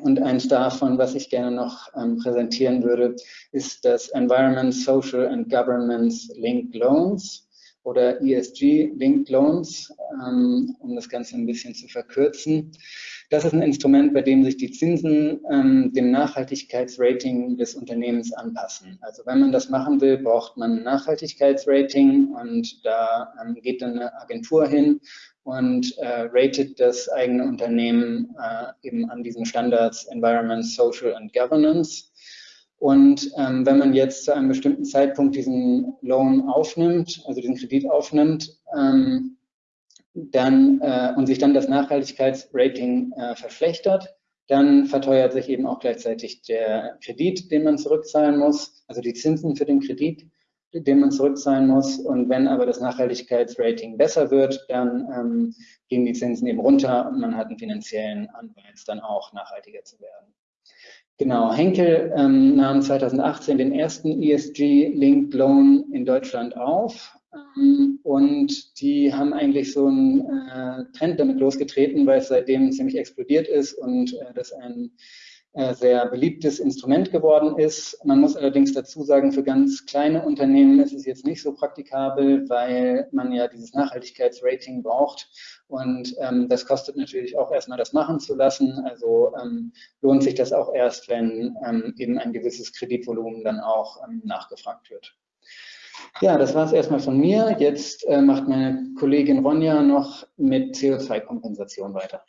Und eins davon, was ich gerne noch ähm, präsentieren würde, ist das Environment, Social and Governance Linked Loans oder ESG-Linked Loans, ähm, um das Ganze ein bisschen zu verkürzen. Das ist ein Instrument, bei dem sich die Zinsen ähm, dem Nachhaltigkeitsrating des Unternehmens anpassen. Also wenn man das machen will, braucht man ein Nachhaltigkeitsrating und da ähm, geht dann eine Agentur hin und äh, ratet das eigene Unternehmen äh, eben an diesen Standards Environment, Social and Governance. Und ähm, wenn man jetzt zu einem bestimmten Zeitpunkt diesen Loan aufnimmt, also diesen Kredit aufnimmt, ähm, dann, äh, und sich dann das Nachhaltigkeitsrating äh, verschlechtert, dann verteuert sich eben auch gleichzeitig der Kredit, den man zurückzahlen muss, also die Zinsen für den Kredit, den man zurückzahlen muss. Und wenn aber das Nachhaltigkeitsrating besser wird, dann ähm, gehen die Zinsen eben runter und man hat einen finanziellen Anreiz, dann auch nachhaltiger zu werden. Genau, Henkel ähm, nahm 2018 den ersten ESG-Linked Loan in Deutschland auf ähm, und die haben eigentlich so einen äh, Trend damit losgetreten, weil es seitdem ziemlich explodiert ist und äh, das ein sehr beliebtes Instrument geworden ist. Man muss allerdings dazu sagen, für ganz kleine Unternehmen ist es jetzt nicht so praktikabel, weil man ja dieses Nachhaltigkeitsrating braucht. Und ähm, das kostet natürlich auch erstmal das machen zu lassen. Also ähm, lohnt sich das auch erst, wenn ähm, eben ein gewisses Kreditvolumen dann auch ähm, nachgefragt wird. Ja, das war es erstmal von mir. Jetzt äh, macht meine Kollegin Ronja noch mit CO2-Kompensation weiter.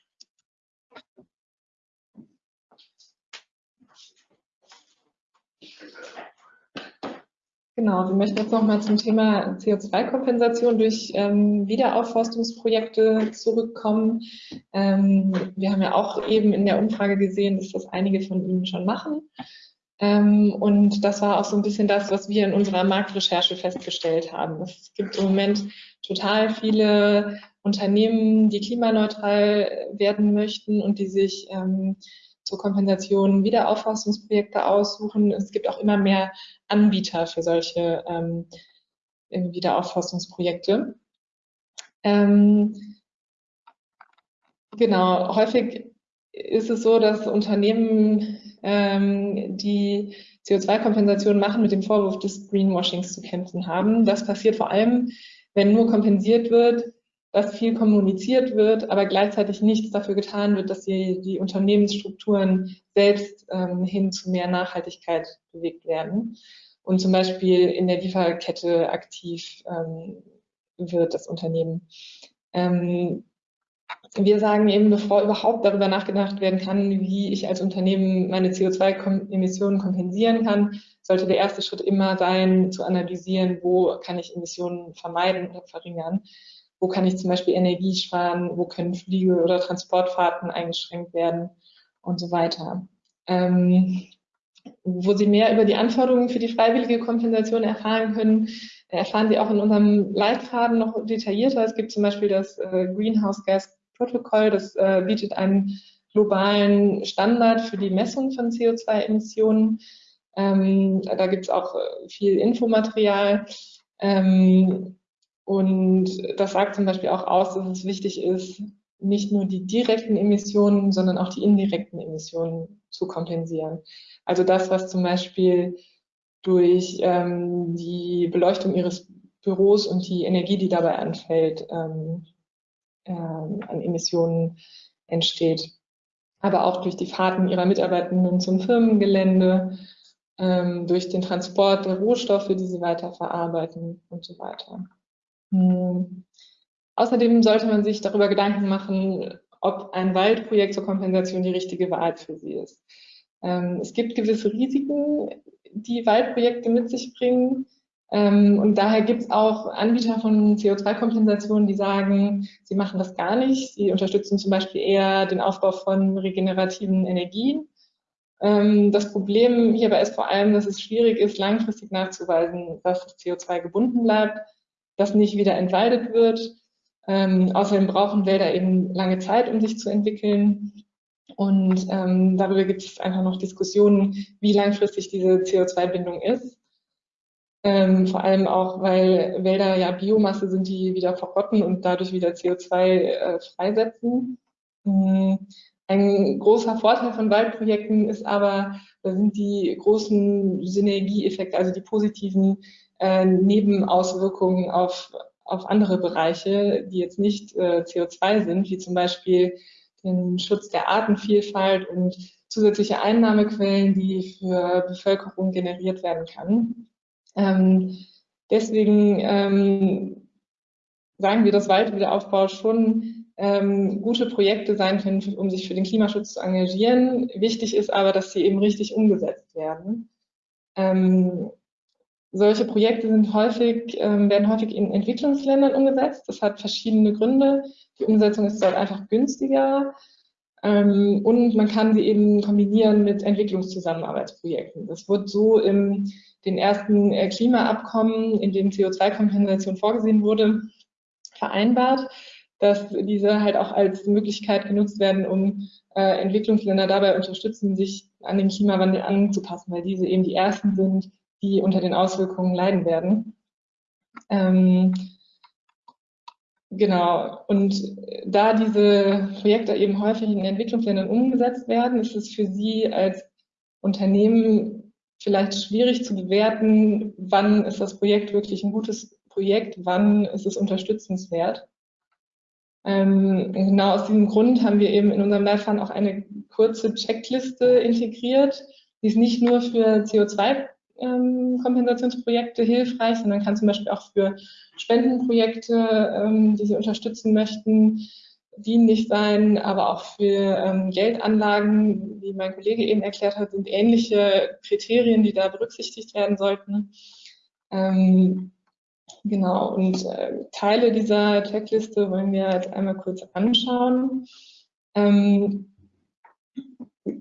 Genau, wir möchten jetzt nochmal zum Thema CO2-Kompensation durch ähm, Wiederaufforstungsprojekte zurückkommen. Ähm, wir haben ja auch eben in der Umfrage gesehen, dass das einige von Ihnen schon machen. Ähm, und das war auch so ein bisschen das, was wir in unserer Marktrecherche festgestellt haben. Es gibt im Moment total viele Unternehmen, die klimaneutral werden möchten und die sich ähm, zur Kompensation Wiederaufforstungsprojekte aussuchen. Es gibt auch immer mehr Anbieter für solche ähm, Wiederaufforstungsprojekte. Ähm, genau, häufig ist es so, dass Unternehmen, ähm, die CO2-Kompensation machen, mit dem Vorwurf des Greenwashings zu kämpfen haben. Das passiert vor allem, wenn nur kompensiert wird, dass viel kommuniziert wird, aber gleichzeitig nichts dafür getan wird, dass die, die Unternehmensstrukturen selbst ähm, hin zu mehr Nachhaltigkeit bewegt werden und zum Beispiel in der Lieferkette aktiv ähm, wird, das Unternehmen. Ähm, wir sagen eben, bevor überhaupt darüber nachgedacht werden kann, wie ich als Unternehmen meine CO2-Emissionen kompensieren kann, sollte der erste Schritt immer sein, zu analysieren, wo kann ich Emissionen vermeiden oder verringern wo kann ich zum Beispiel Energie sparen, wo können Fliege- oder Transportfahrten eingeschränkt werden und so weiter. Ähm, wo Sie mehr über die Anforderungen für die freiwillige Kompensation erfahren können, erfahren Sie auch in unserem Leitfaden noch detaillierter. Es gibt zum Beispiel das äh, Greenhouse Gas Protokoll. Das äh, bietet einen globalen Standard für die Messung von CO2-Emissionen. Ähm, da gibt es auch äh, viel Infomaterial. Ähm, und das sagt zum Beispiel auch aus, dass es wichtig ist, nicht nur die direkten Emissionen, sondern auch die indirekten Emissionen zu kompensieren. Also das, was zum Beispiel durch ähm, die Beleuchtung ihres Büros und die Energie, die dabei anfällt, ähm, ähm, an Emissionen entsteht. Aber auch durch die Fahrten ihrer Mitarbeitenden zum Firmengelände, ähm, durch den Transport der Rohstoffe, die sie weiterverarbeiten und so weiter. Hm. Außerdem sollte man sich darüber Gedanken machen, ob ein Waldprojekt zur Kompensation die richtige Wahl für sie ist. Ähm, es gibt gewisse Risiken, die Waldprojekte mit sich bringen. Ähm, und daher gibt es auch Anbieter von CO2-Kompensationen, die sagen, sie machen das gar nicht. Sie unterstützen zum Beispiel eher den Aufbau von regenerativen Energien. Ähm, das Problem hierbei ist vor allem, dass es schwierig ist, langfristig nachzuweisen, dass das CO2 gebunden bleibt, dass nicht wieder entwaldet wird ähm, außerdem brauchen Wälder eben lange Zeit, um sich zu entwickeln. Und ähm, darüber gibt es einfach noch Diskussionen, wie langfristig diese CO2-Bindung ist. Ähm, vor allem auch, weil Wälder ja Biomasse sind, die wieder verrotten und dadurch wieder CO2 äh, freisetzen. Mhm. Ein großer Vorteil von Waldprojekten ist aber, da sind die großen Synergieeffekte, also die positiven äh, Nebenauswirkungen auf auf andere Bereiche, die jetzt nicht äh, CO2 sind, wie zum Beispiel den Schutz der Artenvielfalt und zusätzliche Einnahmequellen, die für Bevölkerung generiert werden kann. Ähm, deswegen ähm, sagen wir, dass Waldwiederaufbau schon ähm, gute Projekte sein können, um sich für den Klimaschutz zu engagieren. Wichtig ist aber, dass sie eben richtig umgesetzt werden. Ähm, solche Projekte sind häufig, ähm, werden häufig in Entwicklungsländern umgesetzt. Das hat verschiedene Gründe. Die Umsetzung ist dort einfach günstiger ähm, und man kann sie eben kombinieren mit Entwicklungszusammenarbeitsprojekten. Das wird so in den ersten äh, Klimaabkommen, in dem CO2-Kompensation vorgesehen wurde, vereinbart, dass diese halt auch als Möglichkeit genutzt werden, um äh, Entwicklungsländer dabei unterstützen, sich an den Klimawandel anzupassen, weil diese eben die ersten sind, die unter den Auswirkungen leiden werden. Ähm, genau, und da diese Projekte eben häufig in Entwicklungsländern umgesetzt werden, ist es für Sie als Unternehmen vielleicht schwierig zu bewerten, wann ist das Projekt wirklich ein gutes Projekt, wann ist es unterstützenswert. Ähm, genau aus diesem Grund haben wir eben in unserem Leitfaden auch eine kurze Checkliste integriert, die ist nicht nur für CO2 ähm, Kompensationsprojekte hilfreich, sondern kann zum Beispiel auch für Spendenprojekte, ähm, die Sie unterstützen möchten, dienlich sein, aber auch für ähm, Geldanlagen, wie mein Kollege eben erklärt hat, sind ähnliche Kriterien, die da berücksichtigt werden sollten. Ähm, genau, und äh, Teile dieser Checkliste wollen wir jetzt einmal kurz anschauen. Ähm,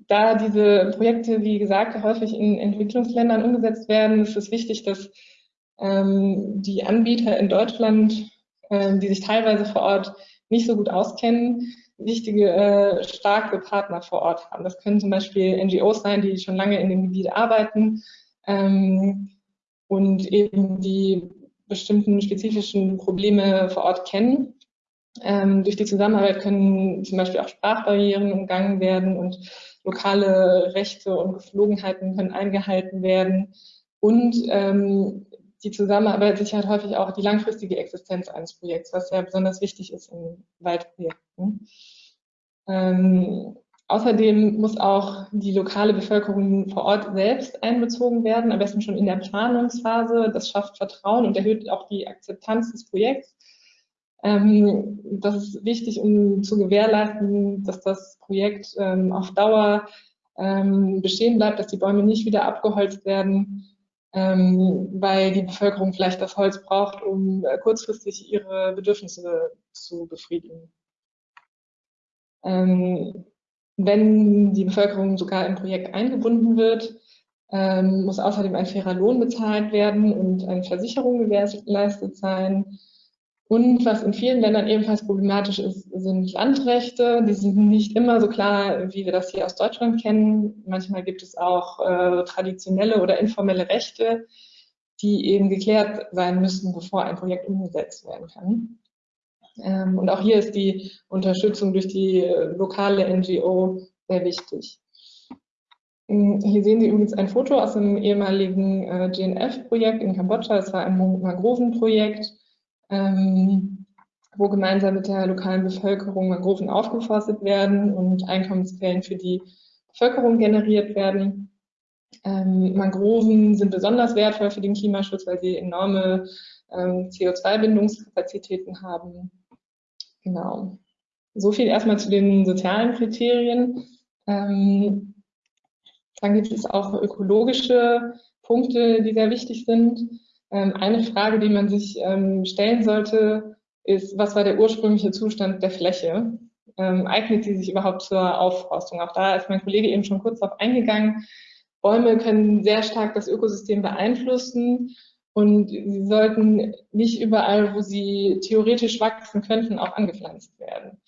da diese Projekte, wie gesagt, häufig in Entwicklungsländern umgesetzt werden, ist es wichtig, dass ähm, die Anbieter in Deutschland, ähm, die sich teilweise vor Ort nicht so gut auskennen, wichtige, äh, starke Partner vor Ort haben. Das können zum Beispiel NGOs sein, die schon lange in dem Gebiet arbeiten ähm, und eben die bestimmten spezifischen Probleme vor Ort kennen. Ähm, durch die Zusammenarbeit können zum Beispiel auch Sprachbarrieren umgangen werden und lokale Rechte und Geflogenheiten können eingehalten werden. Und ähm, die Zusammenarbeit sichert häufig auch die langfristige Existenz eines Projekts, was ja besonders wichtig ist in Waldprojekten. Ähm, außerdem muss auch die lokale Bevölkerung vor Ort selbst einbezogen werden, am besten schon in der Planungsphase. Das schafft Vertrauen und erhöht auch die Akzeptanz des Projekts. Ähm, das ist wichtig, um zu gewährleisten, dass das Projekt ähm, auf Dauer ähm, bestehen bleibt, dass die Bäume nicht wieder abgeholzt werden, ähm, weil die Bevölkerung vielleicht das Holz braucht, um äh, kurzfristig ihre Bedürfnisse zu befriedigen. Ähm, wenn die Bevölkerung sogar im Projekt eingebunden wird, ähm, muss außerdem ein fairer Lohn bezahlt werden und eine Versicherung gewährleistet sein. Und was in vielen Ländern ebenfalls problematisch ist, sind Landrechte. Die sind nicht immer so klar, wie wir das hier aus Deutschland kennen. Manchmal gibt es auch äh, traditionelle oder informelle Rechte, die eben geklärt sein müssen, bevor ein Projekt umgesetzt werden kann. Ähm, und auch hier ist die Unterstützung durch die äh, lokale NGO sehr wichtig. Ähm, hier sehen Sie übrigens ein Foto aus einem ehemaligen äh, GNF-Projekt in Kambodscha. Es war ein Mangrovenprojekt ähm, wo gemeinsam mit der lokalen Bevölkerung Mangroven aufgeforstet werden und Einkommensquellen für die Bevölkerung generiert werden. Ähm, Mangroven sind besonders wertvoll für den Klimaschutz, weil sie enorme ähm, CO2-Bindungskapazitäten haben. Genau. So viel erstmal zu den sozialen Kriterien. Ähm, dann gibt es auch ökologische Punkte, die sehr wichtig sind. Ähm, eine Frage, die man sich ähm, stellen sollte, ist, was war der ursprüngliche Zustand der Fläche? Ähm, eignet sie sich überhaupt zur Aufforstung? Auch da ist mein Kollege eben schon kurz darauf eingegangen. Bäume können sehr stark das Ökosystem beeinflussen und sie sollten nicht überall, wo sie theoretisch wachsen könnten, auch angepflanzt werden.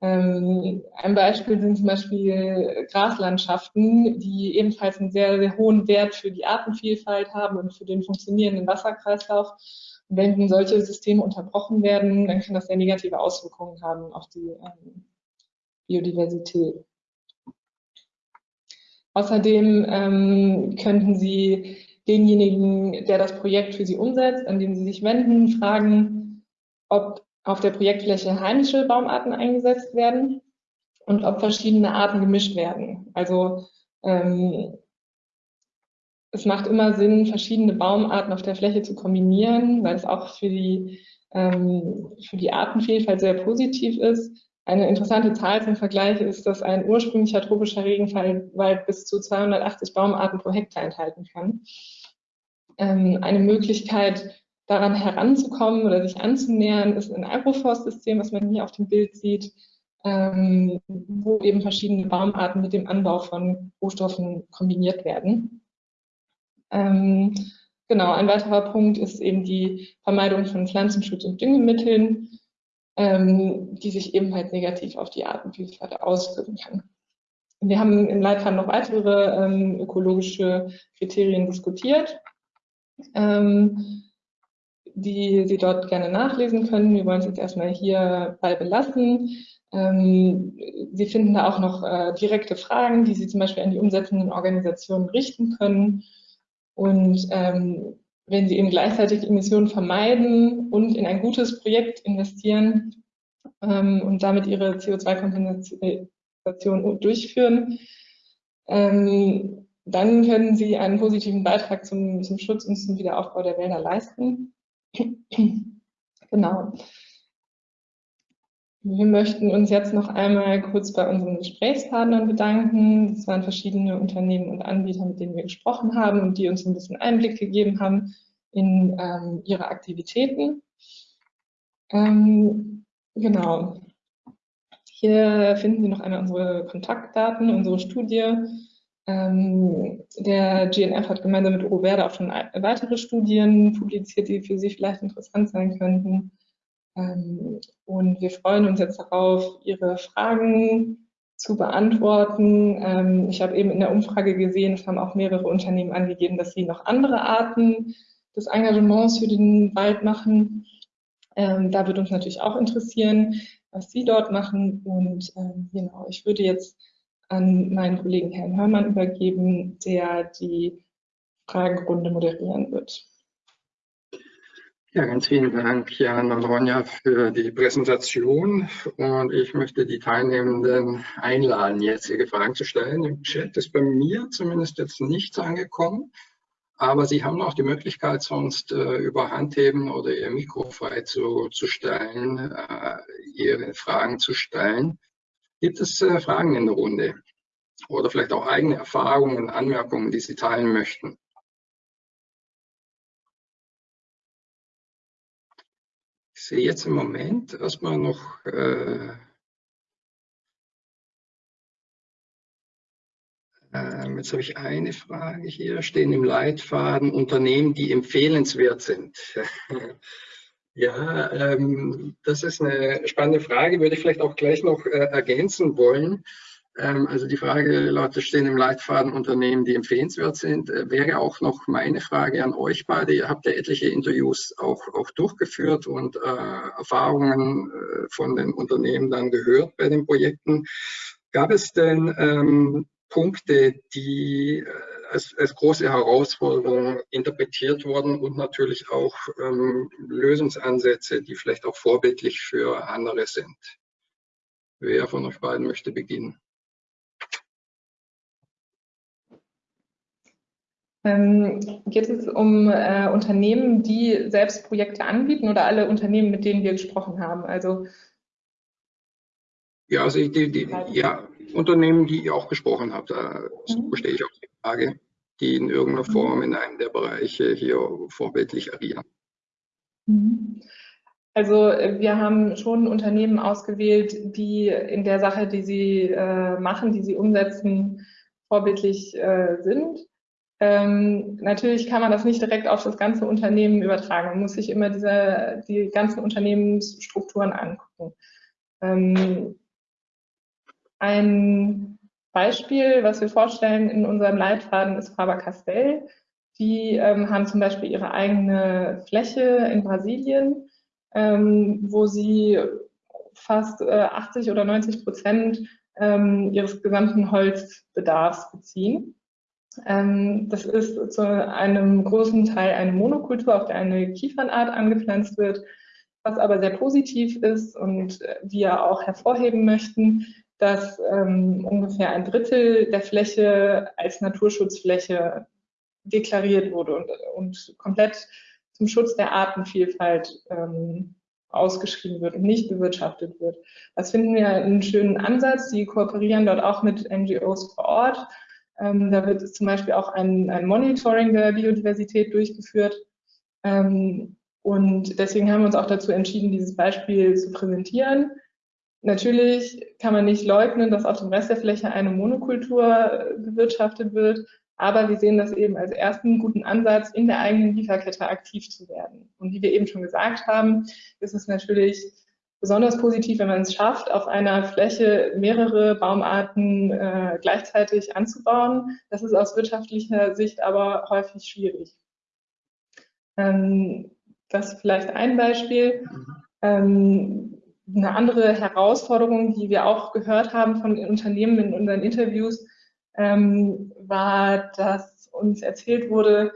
Ähm, ein Beispiel sind zum Beispiel Graslandschaften, die ebenfalls einen sehr, sehr hohen Wert für die Artenvielfalt haben und für den funktionierenden Wasserkreislauf. Und wenn solche Systeme unterbrochen werden, dann kann das sehr negative Auswirkungen haben auf die ähm, Biodiversität. Außerdem ähm, könnten Sie denjenigen, der das Projekt für Sie umsetzt, an den Sie sich wenden, fragen, ob auf der Projektfläche heimische Baumarten eingesetzt werden und ob verschiedene Arten gemischt werden. Also ähm, es macht immer Sinn, verschiedene Baumarten auf der Fläche zu kombinieren, weil es auch für die, ähm, für die Artenvielfalt sehr positiv ist. Eine interessante Zahl zum Vergleich ist, dass ein ursprünglicher tropischer Regenwald bis zu 280 Baumarten pro Hektar enthalten kann. Ähm, eine Möglichkeit, daran heranzukommen oder sich anzunähern, ist ein Agroforstsystem, was man hier auf dem Bild sieht, ähm, wo eben verschiedene Baumarten mit dem Anbau von Rohstoffen kombiniert werden. Ähm, genau, ein weiterer Punkt ist eben die Vermeidung von Pflanzenschutz und Düngemitteln, ähm, die sich ebenfalls negativ auf die Artenvielfalt auswirken kann. Wir haben im Leitfaden noch weitere ähm, ökologische Kriterien diskutiert. Ähm, die Sie dort gerne nachlesen können. Wir wollen es jetzt erstmal hierbei belassen. Ähm, Sie finden da auch noch äh, direkte Fragen, die Sie zum Beispiel an die umsetzenden Organisationen richten können. Und ähm, wenn Sie eben gleichzeitig Emissionen vermeiden und in ein gutes Projekt investieren ähm, und damit Ihre CO2-Kompensation durchführen, ähm, dann können Sie einen positiven Beitrag zum, zum Schutz und zum Wiederaufbau der Wälder leisten. Genau. Wir möchten uns jetzt noch einmal kurz bei unseren Gesprächspartnern bedanken. Das waren verschiedene Unternehmen und Anbieter, mit denen wir gesprochen haben und die uns ein bisschen Einblick gegeben haben in ähm, ihre Aktivitäten. Ähm, genau. Hier finden Sie noch einmal unsere Kontaktdaten, unsere Studie ähm, der GNF hat gemeinsam mit Uro auch schon weitere Studien publiziert, die für Sie vielleicht interessant sein könnten. Ähm, und wir freuen uns jetzt darauf, Ihre Fragen zu beantworten. Ähm, ich habe eben in der Umfrage gesehen, es haben auch mehrere Unternehmen angegeben, dass sie noch andere Arten des Engagements für den Wald machen. Ähm, da würde uns natürlich auch interessieren, was Sie dort machen. Und ähm, genau, ich würde jetzt an meinen Kollegen Herrn Hörmann übergeben, der die Fragerunde moderieren wird. Ja, ganz vielen Dank, Jan und Ronja, für die Präsentation. Und ich möchte die Teilnehmenden einladen, jetzt ihre Fragen zu stellen. Im Chat ist bei mir zumindest jetzt nichts angekommen. Aber Sie haben auch die Möglichkeit, sonst äh, über Handheben oder Ihr Mikro frei zu, zu stellen, äh, Ihre Fragen zu stellen. Gibt es äh, Fragen in der Runde? Oder vielleicht auch eigene Erfahrungen, Anmerkungen, die Sie teilen möchten? Ich sehe jetzt im Moment erstmal noch äh, ähm, Jetzt habe ich eine Frage hier, stehen im Leitfaden Unternehmen, die empfehlenswert sind. Ja, ähm, das ist eine spannende Frage, würde ich vielleicht auch gleich noch äh, ergänzen wollen. Ähm, also die Frage lautet, stehen im Leitfaden Unternehmen, die empfehlenswert sind, äh, wäre auch noch meine Frage an euch beide. Ihr habt ja etliche Interviews auch, auch durchgeführt und äh, Erfahrungen äh, von den Unternehmen dann gehört bei den Projekten. Gab es denn ähm, Punkte, die äh, als, als, große Herausforderung interpretiert wurden und natürlich auch ähm, Lösungsansätze, die vielleicht auch vorbildlich für andere sind? Wer von euch beiden möchte beginnen? Ähm, geht es um äh, Unternehmen, die selbst Projekte anbieten oder alle Unternehmen, mit denen wir gesprochen haben? Also ja, also die, die, ja, Unternehmen, die ihr auch gesprochen habt, da mhm. verstehe ich auch die Frage, die in irgendeiner mhm. Form in einem der Bereiche hier vorbildlich agieren. Mhm. Also wir haben schon Unternehmen ausgewählt, die in der Sache, die sie äh, machen, die sie umsetzen, vorbildlich äh, sind. Ähm, natürlich kann man das nicht direkt auf das ganze Unternehmen übertragen. Man muss sich immer diese, die ganzen Unternehmensstrukturen angucken. Ähm, ein Beispiel, was wir vorstellen in unserem Leitfaden, ist Faber-Castell. Die ähm, haben zum Beispiel ihre eigene Fläche in Brasilien, ähm, wo sie fast äh, 80 oder 90 Prozent ähm, ihres gesamten Holzbedarfs beziehen. Ähm, das ist zu einem großen Teil eine Monokultur, auf der eine Kiefernart angepflanzt wird. Was aber sehr positiv ist und wir auch hervorheben möchten, dass ähm, ungefähr ein Drittel der Fläche als Naturschutzfläche deklariert wurde und, und komplett zum Schutz der Artenvielfalt ähm, ausgeschrieben wird und nicht bewirtschaftet wird. Das finden wir einen schönen Ansatz. Die kooperieren dort auch mit NGOs vor Ort ähm, da wird zum Beispiel auch ein, ein Monitoring der Biodiversität durchgeführt. Ähm, und deswegen haben wir uns auch dazu entschieden, dieses Beispiel zu präsentieren. Natürlich kann man nicht leugnen, dass auf dem Rest der Fläche eine Monokultur bewirtschaftet wird, aber wir sehen das eben als ersten guten Ansatz, in der eigenen Lieferkette aktiv zu werden. Und wie wir eben schon gesagt haben, ist es natürlich besonders positiv, wenn man es schafft, auf einer Fläche mehrere Baumarten äh, gleichzeitig anzubauen. Das ist aus wirtschaftlicher Sicht aber häufig schwierig. Ähm, das ist vielleicht ein Beispiel. Ähm, eine andere Herausforderung, die wir auch gehört haben von Unternehmen in unseren Interviews, ähm, war, dass uns erzählt wurde,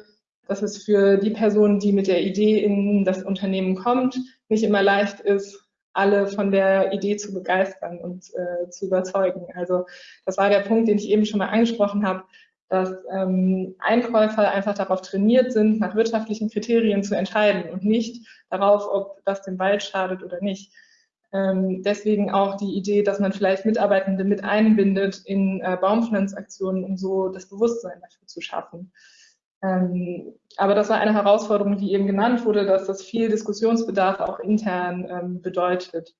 dass es für die Person, die mit der Idee in das Unternehmen kommt, nicht immer leicht ist, alle von der Idee zu begeistern und äh, zu überzeugen. Also das war der Punkt, den ich eben schon mal angesprochen habe, dass ähm, Einkäufer einfach darauf trainiert sind, nach wirtschaftlichen Kriterien zu entscheiden und nicht darauf, ob das dem Wald schadet oder nicht. Ähm, deswegen auch die Idee, dass man vielleicht Mitarbeitende mit einbindet in äh, Baumpflanzaktionen, um so das Bewusstsein dafür zu schaffen. Ähm, aber das war eine Herausforderung, die eben genannt wurde, dass das viel Diskussionsbedarf auch intern ähm, bedeutet.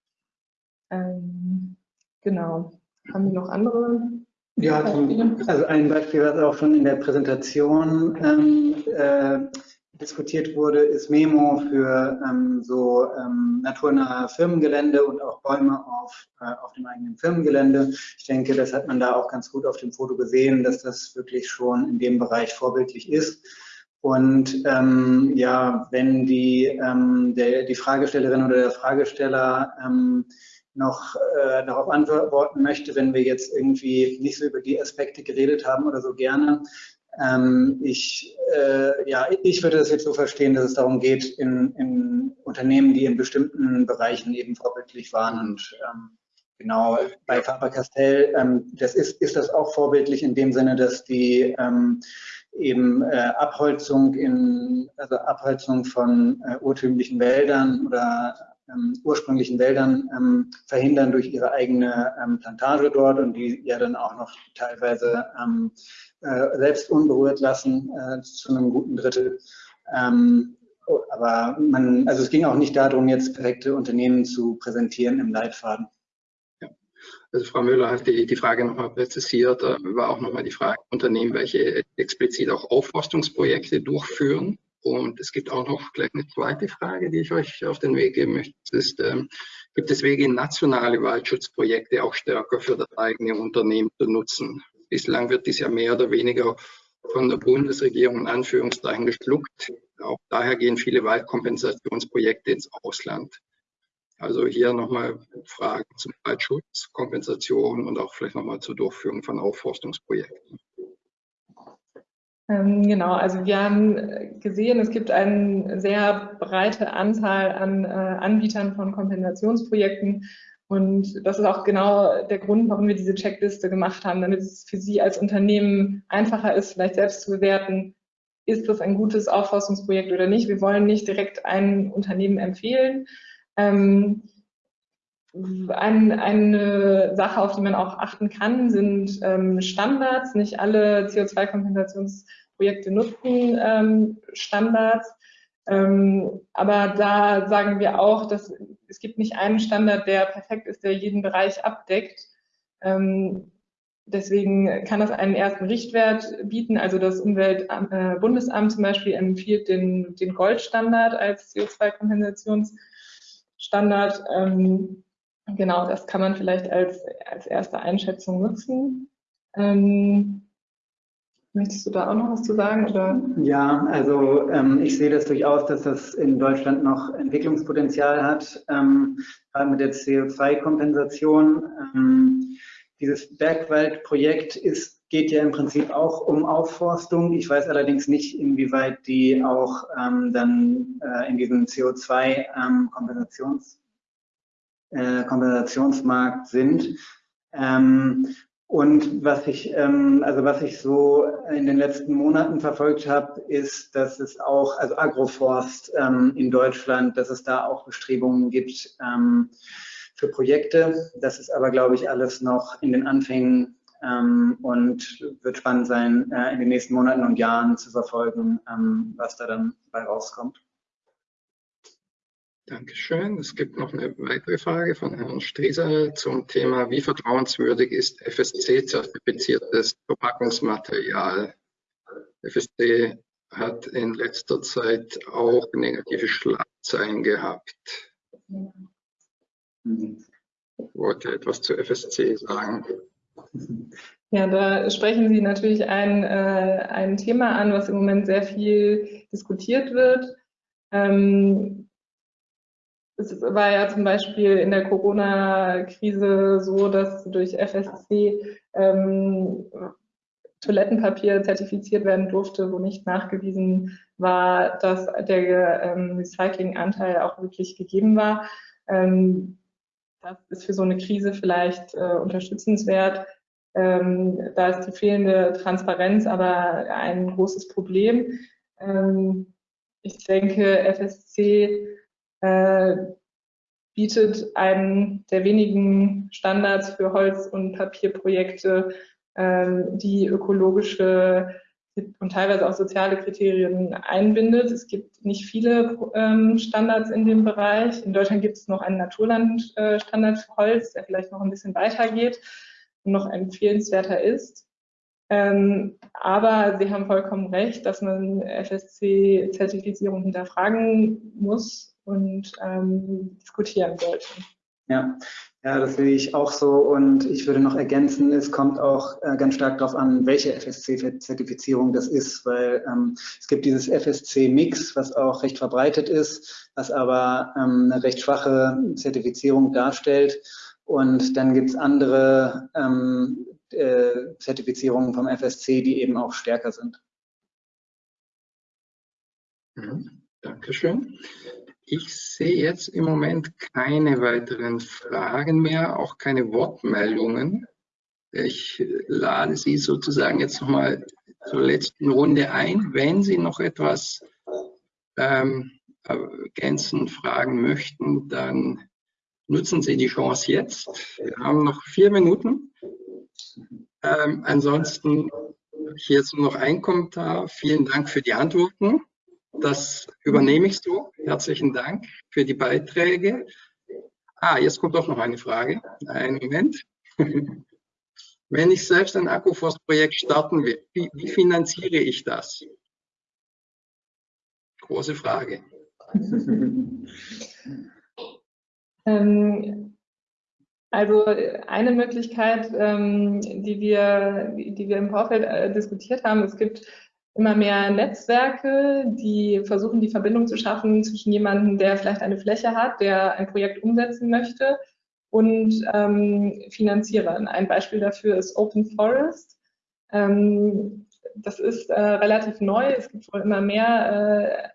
Ähm, genau. Haben wir noch andere? Ja, zum, also ein Beispiel, was auch schon in der Präsentation ähm, äh, diskutiert wurde, ist Memo für ähm, so ähm, naturnahe Firmengelände und auch Bäume auf, äh, auf dem eigenen Firmengelände. Ich denke, das hat man da auch ganz gut auf dem Foto gesehen, dass das wirklich schon in dem Bereich vorbildlich ist. Und ähm, ja, wenn die, ähm, der, die Fragestellerin oder der Fragesteller ähm, noch äh, darauf antworten möchte, wenn wir jetzt irgendwie nicht so über die Aspekte geredet haben oder so gerne, ähm, ich, äh, ja, ich würde das jetzt so verstehen, dass es darum geht, in, in Unternehmen, die in bestimmten Bereichen eben vorbildlich waren und ähm, genau bei Faber-Castell, ähm, das ist, ist das auch vorbildlich in dem Sinne, dass die ähm, eben äh, Abholzung in, also Abholzung von äh, urtümlichen Wäldern oder ähm, ursprünglichen Wäldern ähm, verhindern durch ihre eigene ähm, Plantage dort und die ja dann auch noch teilweise ähm, äh, selbst unberührt lassen äh, zu einem guten Drittel. Ähm, aber man, also es ging auch nicht darum, jetzt perfekte Unternehmen zu präsentieren im Leitfaden. Ja. Also Frau Müller hat die, die Frage nochmal präzisiert, äh, war auch nochmal die Frage, Unternehmen, welche explizit auch Aufforstungsprojekte durchführen. Und es gibt auch noch gleich eine zweite Frage, die ich euch auf den Weg geben möchte. Das ist, ähm, gibt es Wege, nationale Waldschutzprojekte auch stärker für das eigene Unternehmen zu nutzen? Bislang wird dies ja mehr oder weniger von der Bundesregierung in Anführungszeichen geschluckt. Auch daher gehen viele Waldkompensationsprojekte ins Ausland. Also hier nochmal Fragen zum Waldschutz, Kompensation und auch vielleicht nochmal zur Durchführung von Aufforstungsprojekten. Ähm, genau, also wir haben gesehen, es gibt eine sehr breite Anzahl an äh, Anbietern von Kompensationsprojekten. Und das ist auch genau der Grund, warum wir diese Checkliste gemacht haben, damit es für Sie als Unternehmen einfacher ist, vielleicht selbst zu bewerten, ist das ein gutes Aufforstungsprojekt oder nicht. Wir wollen nicht direkt ein Unternehmen empfehlen. Ähm, ein, eine Sache, auf die man auch achten kann, sind ähm, Standards. Nicht alle CO2-Kompensationsprojekte nutzen ähm, Standards. Ähm, aber da sagen wir auch, dass es gibt nicht einen Standard, der perfekt ist, der jeden Bereich abdeckt. Ähm, deswegen kann das einen ersten Richtwert bieten. Also das Umweltbundesamt äh, zum Beispiel empfiehlt den, den Goldstandard als CO2-Kompensationsstandard. Ähm, genau, das kann man vielleicht als, als erste Einschätzung nutzen. Ähm, Möchtest du da auch noch was zu sagen? Oder? Ja, also ähm, ich sehe das durchaus, dass das in Deutschland noch Entwicklungspotenzial hat, ähm, gerade mit der CO2-Kompensation. Ähm, dieses Bergwaldprojekt ist, geht ja im Prinzip auch um Aufforstung. Ich weiß allerdings nicht, inwieweit die auch ähm, dann äh, in diesem CO2-Kompensations, ähm, äh, sind. Ähm, und was ich, ähm, also was ich so in den letzten Monaten verfolgt habe, ist, dass es auch, also Agroforst ähm, in Deutschland, dass es da auch Bestrebungen gibt ähm, für Projekte. Das ist aber, glaube ich, alles noch in den Anfängen ähm, und wird spannend sein, äh, in den nächsten Monaten und Jahren zu verfolgen, ähm, was da dann bei rauskommt. Dankeschön. Es gibt noch eine weitere Frage von Herrn Streser zum Thema, wie vertrauenswürdig ist FSC-zertifiziertes Verpackungsmaterial? FSC hat in letzter Zeit auch negative Schlagzeilen gehabt. Ich wollte etwas zu FSC sagen. Ja, da sprechen Sie natürlich ein, äh, ein Thema an, was im Moment sehr viel diskutiert wird. Ähm, es war ja zum Beispiel in der Corona-Krise so, dass durch FSC ähm, Toilettenpapier zertifiziert werden durfte, wo nicht nachgewiesen war, dass der ähm, Recyclinganteil auch wirklich gegeben war. Ähm, das ist für so eine Krise vielleicht äh, unterstützenswert. Ähm, da ist die fehlende Transparenz aber ein großes Problem. Ähm, ich denke, FSC äh, bietet einen der wenigen Standards für Holz- und Papierprojekte, ähm, die ökologische und teilweise auch soziale Kriterien einbindet. Es gibt nicht viele ähm, Standards in dem Bereich. In Deutschland gibt es noch einen Naturlandstandard für Holz, der vielleicht noch ein bisschen weiter geht und noch empfehlenswerter ist. Ähm, aber Sie haben vollkommen recht, dass man FSC-Zertifizierung hinterfragen muss und ähm, diskutieren sollte. Ja. ja, das sehe ich auch so und ich würde noch ergänzen, es kommt auch äh, ganz stark darauf an, welche FSC-Zertifizierung das ist, weil ähm, es gibt dieses FSC-Mix, was auch recht verbreitet ist, was aber ähm, eine recht schwache Zertifizierung darstellt und dann gibt es andere ähm, äh, Zertifizierungen vom FSC, die eben auch stärker sind. Mhm. Dankeschön. Ich sehe jetzt im Moment keine weiteren Fragen mehr, auch keine Wortmeldungen. Ich lade Sie sozusagen jetzt nochmal zur letzten Runde ein. Wenn Sie noch etwas ähm, ergänzend fragen möchten, dann nutzen Sie die Chance jetzt. Wir haben noch vier Minuten. Ähm, ansonsten hier nur noch ein Kommentar. Vielen Dank für die Antworten. Das übernehme ich so. Herzlichen Dank für die Beiträge. Ah, jetzt kommt doch noch eine Frage. Einen Moment. Wenn ich selbst ein Akkuforstprojekt starten will, wie, wie finanziere ich das? Große Frage. ähm, also eine Möglichkeit, ähm, die, wir, die wir im Vorfeld äh, diskutiert haben, es gibt immer mehr Netzwerke, die versuchen, die Verbindung zu schaffen zwischen jemandem, der vielleicht eine Fläche hat, der ein Projekt umsetzen möchte und ähm, Finanzierern. Ein Beispiel dafür ist Open Forest. Ähm, das ist äh, relativ neu. Es gibt wohl immer mehr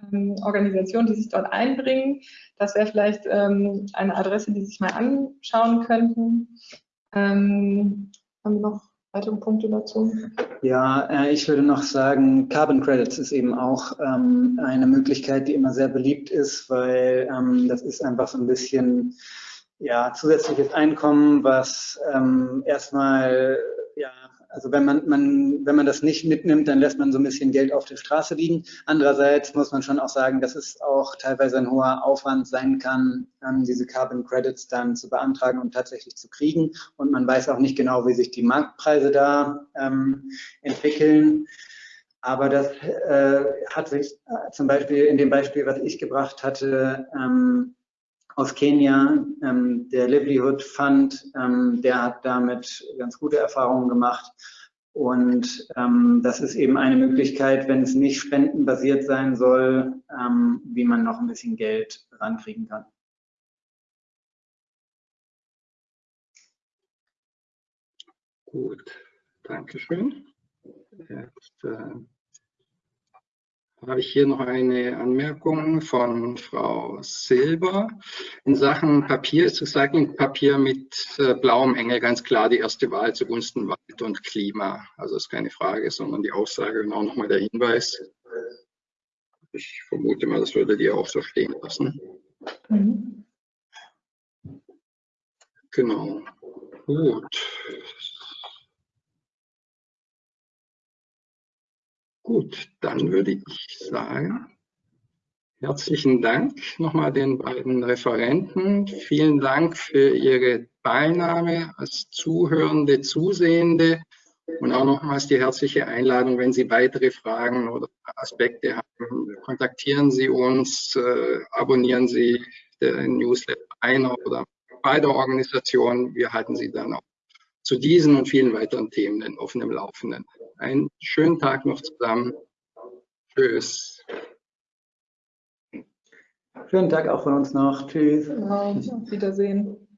äh, ähm, Organisationen, die sich dort einbringen. Das wäre vielleicht ähm, eine Adresse, die sich mal anschauen könnten. Ähm, haben wir noch weitere Punkte dazu? Ja, äh, ich würde noch sagen, Carbon Credits ist eben auch ähm, eine Möglichkeit, die immer sehr beliebt ist, weil ähm, das ist einfach so ein bisschen ja, zusätzliches Einkommen, was ähm, erstmal, also wenn man, man, wenn man das nicht mitnimmt, dann lässt man so ein bisschen Geld auf der Straße liegen. Andererseits muss man schon auch sagen, dass es auch teilweise ein hoher Aufwand sein kann, ähm, diese Carbon Credits dann zu beantragen und tatsächlich zu kriegen. Und man weiß auch nicht genau, wie sich die Marktpreise da ähm, entwickeln. Aber das äh, hat sich äh, zum Beispiel in dem Beispiel, was ich gebracht hatte, ähm, aus Kenia, ähm, der Livelihood Fund, ähm, der hat damit ganz gute Erfahrungen gemacht. Und ähm, das ist eben eine Möglichkeit, wenn es nicht spendenbasiert sein soll, ähm, wie man noch ein bisschen Geld rankriegen kann. Gut, Dankeschön. Jetzt äh, habe ich hier noch eine Anmerkung von Frau Silber. In Sachen Papier ist Recyclingpapier mit äh, blauem Engel ganz klar die erste Wahl zugunsten Wald und Klima. Also ist keine Frage, sondern die Aussage und auch nochmal der Hinweis. Ich vermute mal, das würde die auch so stehen lassen. Mhm. Genau. Gut. Gut, dann würde ich sagen, herzlichen Dank nochmal den beiden Referenten. Vielen Dank für Ihre Teilnahme als Zuhörende, Zusehende und auch nochmals die herzliche Einladung, wenn Sie weitere Fragen oder Aspekte haben, kontaktieren Sie uns, äh, abonnieren Sie den Newsletter einer oder beider Organisationen. Wir halten Sie dann auch zu diesen und vielen weiteren Themen auf dem Laufenden. Einen schönen Tag noch zusammen. Tschüss. Schönen Tag auch von uns noch. Tschüss. Genau. Auf Wiedersehen.